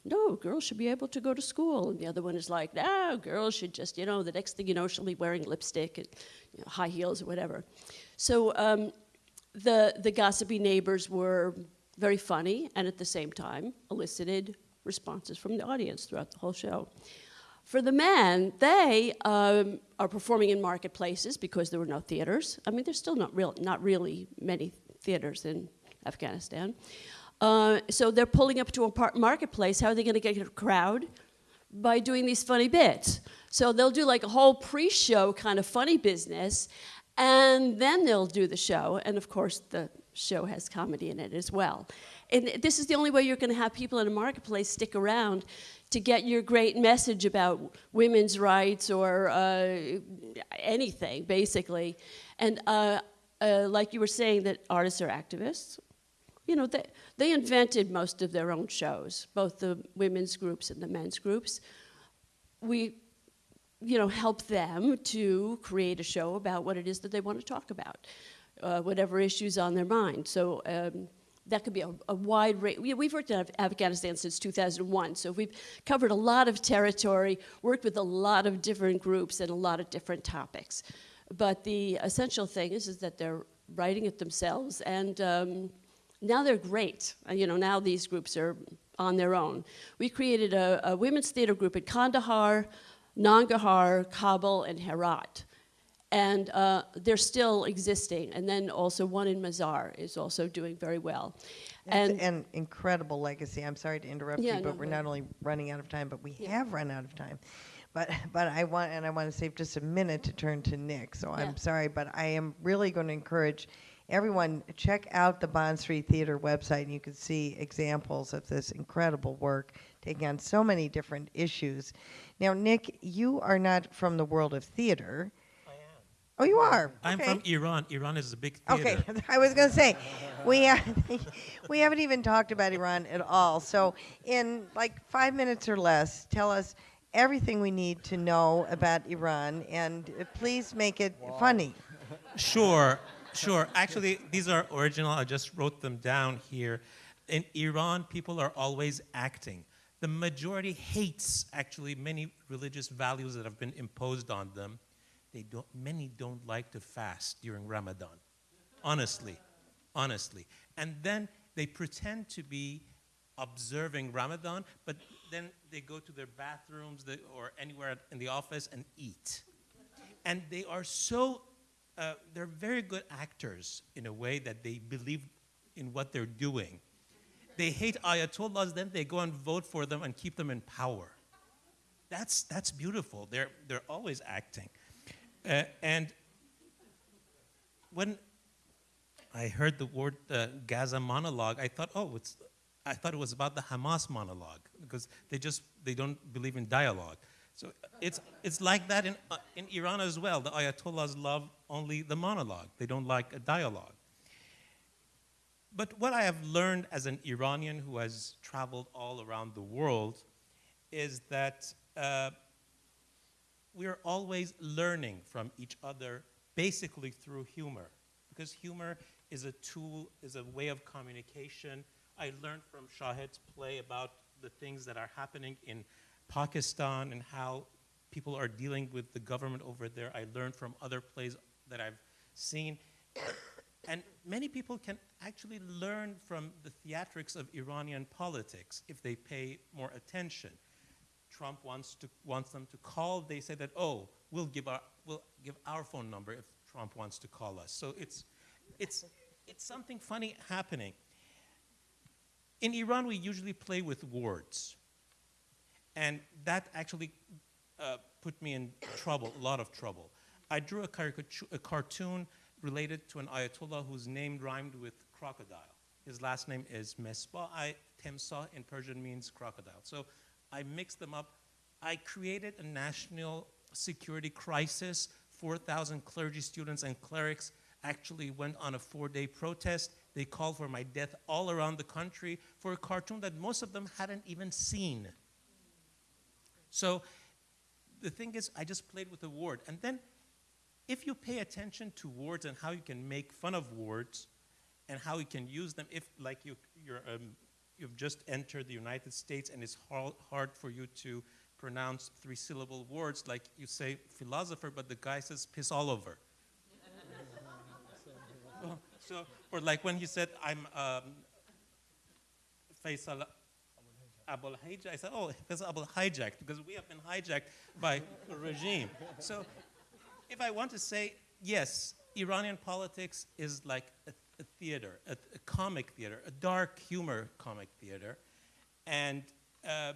no, girls should be able to go to school. And the other one is like, no, girls should just, you know, the next thing you know, she'll be wearing lipstick and you know, high heels or whatever. So um, the, the gossipy neighbors were very funny and at the same time elicited responses from the audience throughout the whole show. For the men, they um, are performing in marketplaces because there were no theaters. I mean, there's still not, real, not really many theaters in Afghanistan. Uh, so they're pulling up to a marketplace. How are they going to get a crowd? By doing these funny bits. So they'll do like a whole pre-show kind of funny business, and then they'll do the show. And of course, the show has comedy in it as well. And this is the only way you're going to have people in a marketplace stick around to get your great message about women's rights or uh, anything, basically. And uh, uh, like you were saying, that artists are activists. You know, they, they invented most of their own shows, both the women's groups and the men's groups. We, you know, help them to create a show about what it is that they want to talk about, uh, whatever issues on their mind. So um, that could be a, a wide range. We, have worked in Afghanistan since 2001, so we've covered a lot of territory, worked with a lot of different groups and a lot of different topics. But the essential thing is, is that they're writing it themselves, and um, now they're great. Uh, you know, now these groups are on their own. We created a, a women's theater group at Kandahar, Nangarhar, Kabul, and Herat. And uh, they're still existing. And then also one in Mazar is also doing very well. That's and an incredible legacy. I'm sorry to interrupt Yeah, you, but no, we're go not only running out of time, but we have run out of time. But but I want and I want to save just a minute to turn to Nik. So Yeah. I'm sorry, but I am really going to encourage everyone check out the Bond Street Theater website, and you can see examples of this incredible work taking on so many different issues. Now, Nik, you are not from the world of theater. I am. Oh, you are. I'm Okay. from Iran. Iran is a big theater. Okay, [laughs] I was going to say, we ha- [laughs] we haven't even talked about Iran at all. So, in like five minutes or less, tell us everything we need to know about Iran, and uh, please make it funny. Sure, sure. Actually, these are original. I just wrote them down here. In Iran, people are always acting. The majority hates actually many religious values that have been imposed on them. They don't, many don't like to fast during Ramadan. Honestly, honestly. And then they pretend to be observing Ramadan, but then they go to their bathrooms or anywhere in the office and eat. And they are so, uh, they're very good actors in a way that they believe in what they're doing. They hate ayatollahs, then they go and vote for them and keep them in power. That's, that's beautiful. They're, they're always acting. Uh, and when I heard the word uh, Gaza monologue, I thought, oh, it's, I thought it was about the Hamas monologue because they just they don't believe in dialogue. So it's it's like that in uh, in Iran as well. The Ayatollahs love only the monologue. They don't like a dialogue. But what I have learned as an Iranian who has traveled all around the world is that uh, we are always learning from each other, basically through humor, because humor is a tool, is a way of communication. I learned from Shahid's play about the things that are happening in Pakistan and how people are dealing with the government over there. I learned from other plays that I've seen. And many people can actually learn from the theatrics of Iranian politics if they pay more attention. Trump wants, to, wants them to call, they say that, oh, we'll give, our, we'll give our phone number if Trump wants to call us. So it's, it's, it's something funny happening. In Iran, we usually play with words. And that actually uh, put me in trouble, a lot of trouble. I drew a, caricature, a cartoon related to an Ayatollah whose name rhymed with crocodile. His last name is Mesbah. I, Temsah in Persian means crocodile. So I mixed them up. I created a national security crisis. 4,000 clergy students and clerics actually went on a four-day protest. They called for my death all around the country for a cartoon that most of them hadn't even seen. So the thing is, I just played with the word. And then if you pay attention to words and how you can make fun of words and how you can use them, if like you, you're, um, you've just entered the United States and it's hard, hard for you to pronounce three syllable words, like you say philosopher, but the guy says piss all over. [laughs] so, or like when he said, I'm um, Faisal Abul I said, oh, Faisal Abul Hijack, because we have been hijacked by a regime. So if I want to say, yes, Iranian politics is like a, a theater, a, a, comic theater, a dark humor comic theater. And um,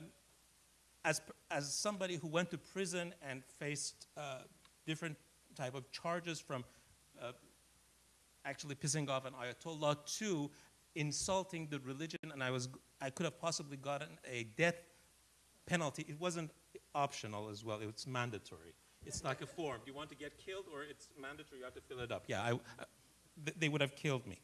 as, as somebody who went to prison and faced uh, different type of charges from uh, actually pissing off an Ayatollah to insulting the religion, and I, was, I could have possibly gotten a death penalty. It wasn't optional as well, it was mandatory. It's like a form. Do you want to get killed or it's mandatory, you have to fill it up. Yeah, I, I, they would have killed me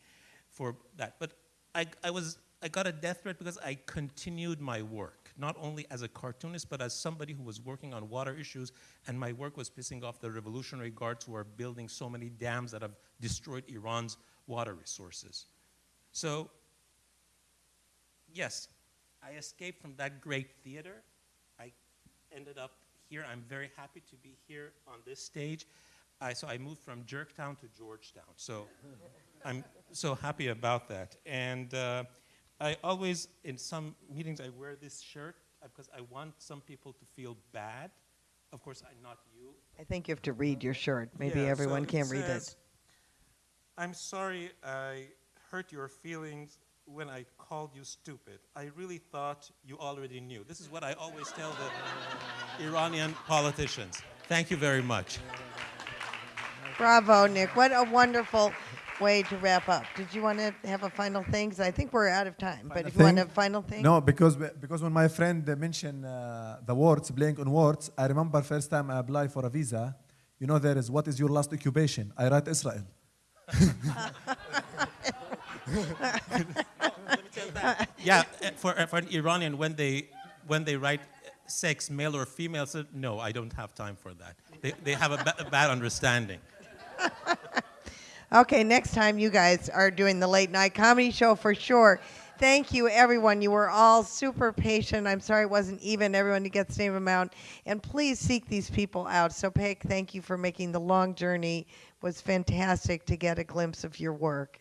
for that. But I, I, was, I got a death threat because I continued my work, not only as a cartoonist, but as somebody who was working on water issues, and my work was pissing off the Revolutionary Guards who are building so many dams that have destroyed Iran's water resources. So, yes, I escaped from that great theater. I ended up here. I'm very happy to be here on this stage. I, so I moved from Jerktown to Georgetown. So [laughs] I'm so happy about that. And uh, I always, in some meetings, I wear this shirt uh, because I want some people to feel bad. Of course, I'm not you. I think you have to read your shirt. Maybe Yeah, so everyone can't read says, it. I'm sorry I hurt your feelings when I called you stupid. I really thought you already knew. This is what I always tell the [laughs] Iranian politicians. Thank you very much. Bravo, Nik. What a wonderful way to wrap up. Did you want to have a final thing? 'Cause I think we're out of time. But if you want a final thing? No, because because when my friend uh, mentioned uh, the words, playing on words, I remember first time I applied for a visa. You know, there is what is your last occupation? I write Israel. [laughs] [laughs] yeah, uh, for, uh, for an Iranian, when they, when they write sex, male or female, so no, I don't have time for that. They, they have a, a bad understanding. Okay, next time you guys are doing the late night comedy show for sure. Thank you, everyone. You were all super patient. I'm sorry it wasn't even. Everyone to get the same amount. And please seek these people out. So, Peg, thank you for making the long journey. It was fantastic to get a glimpse of your work.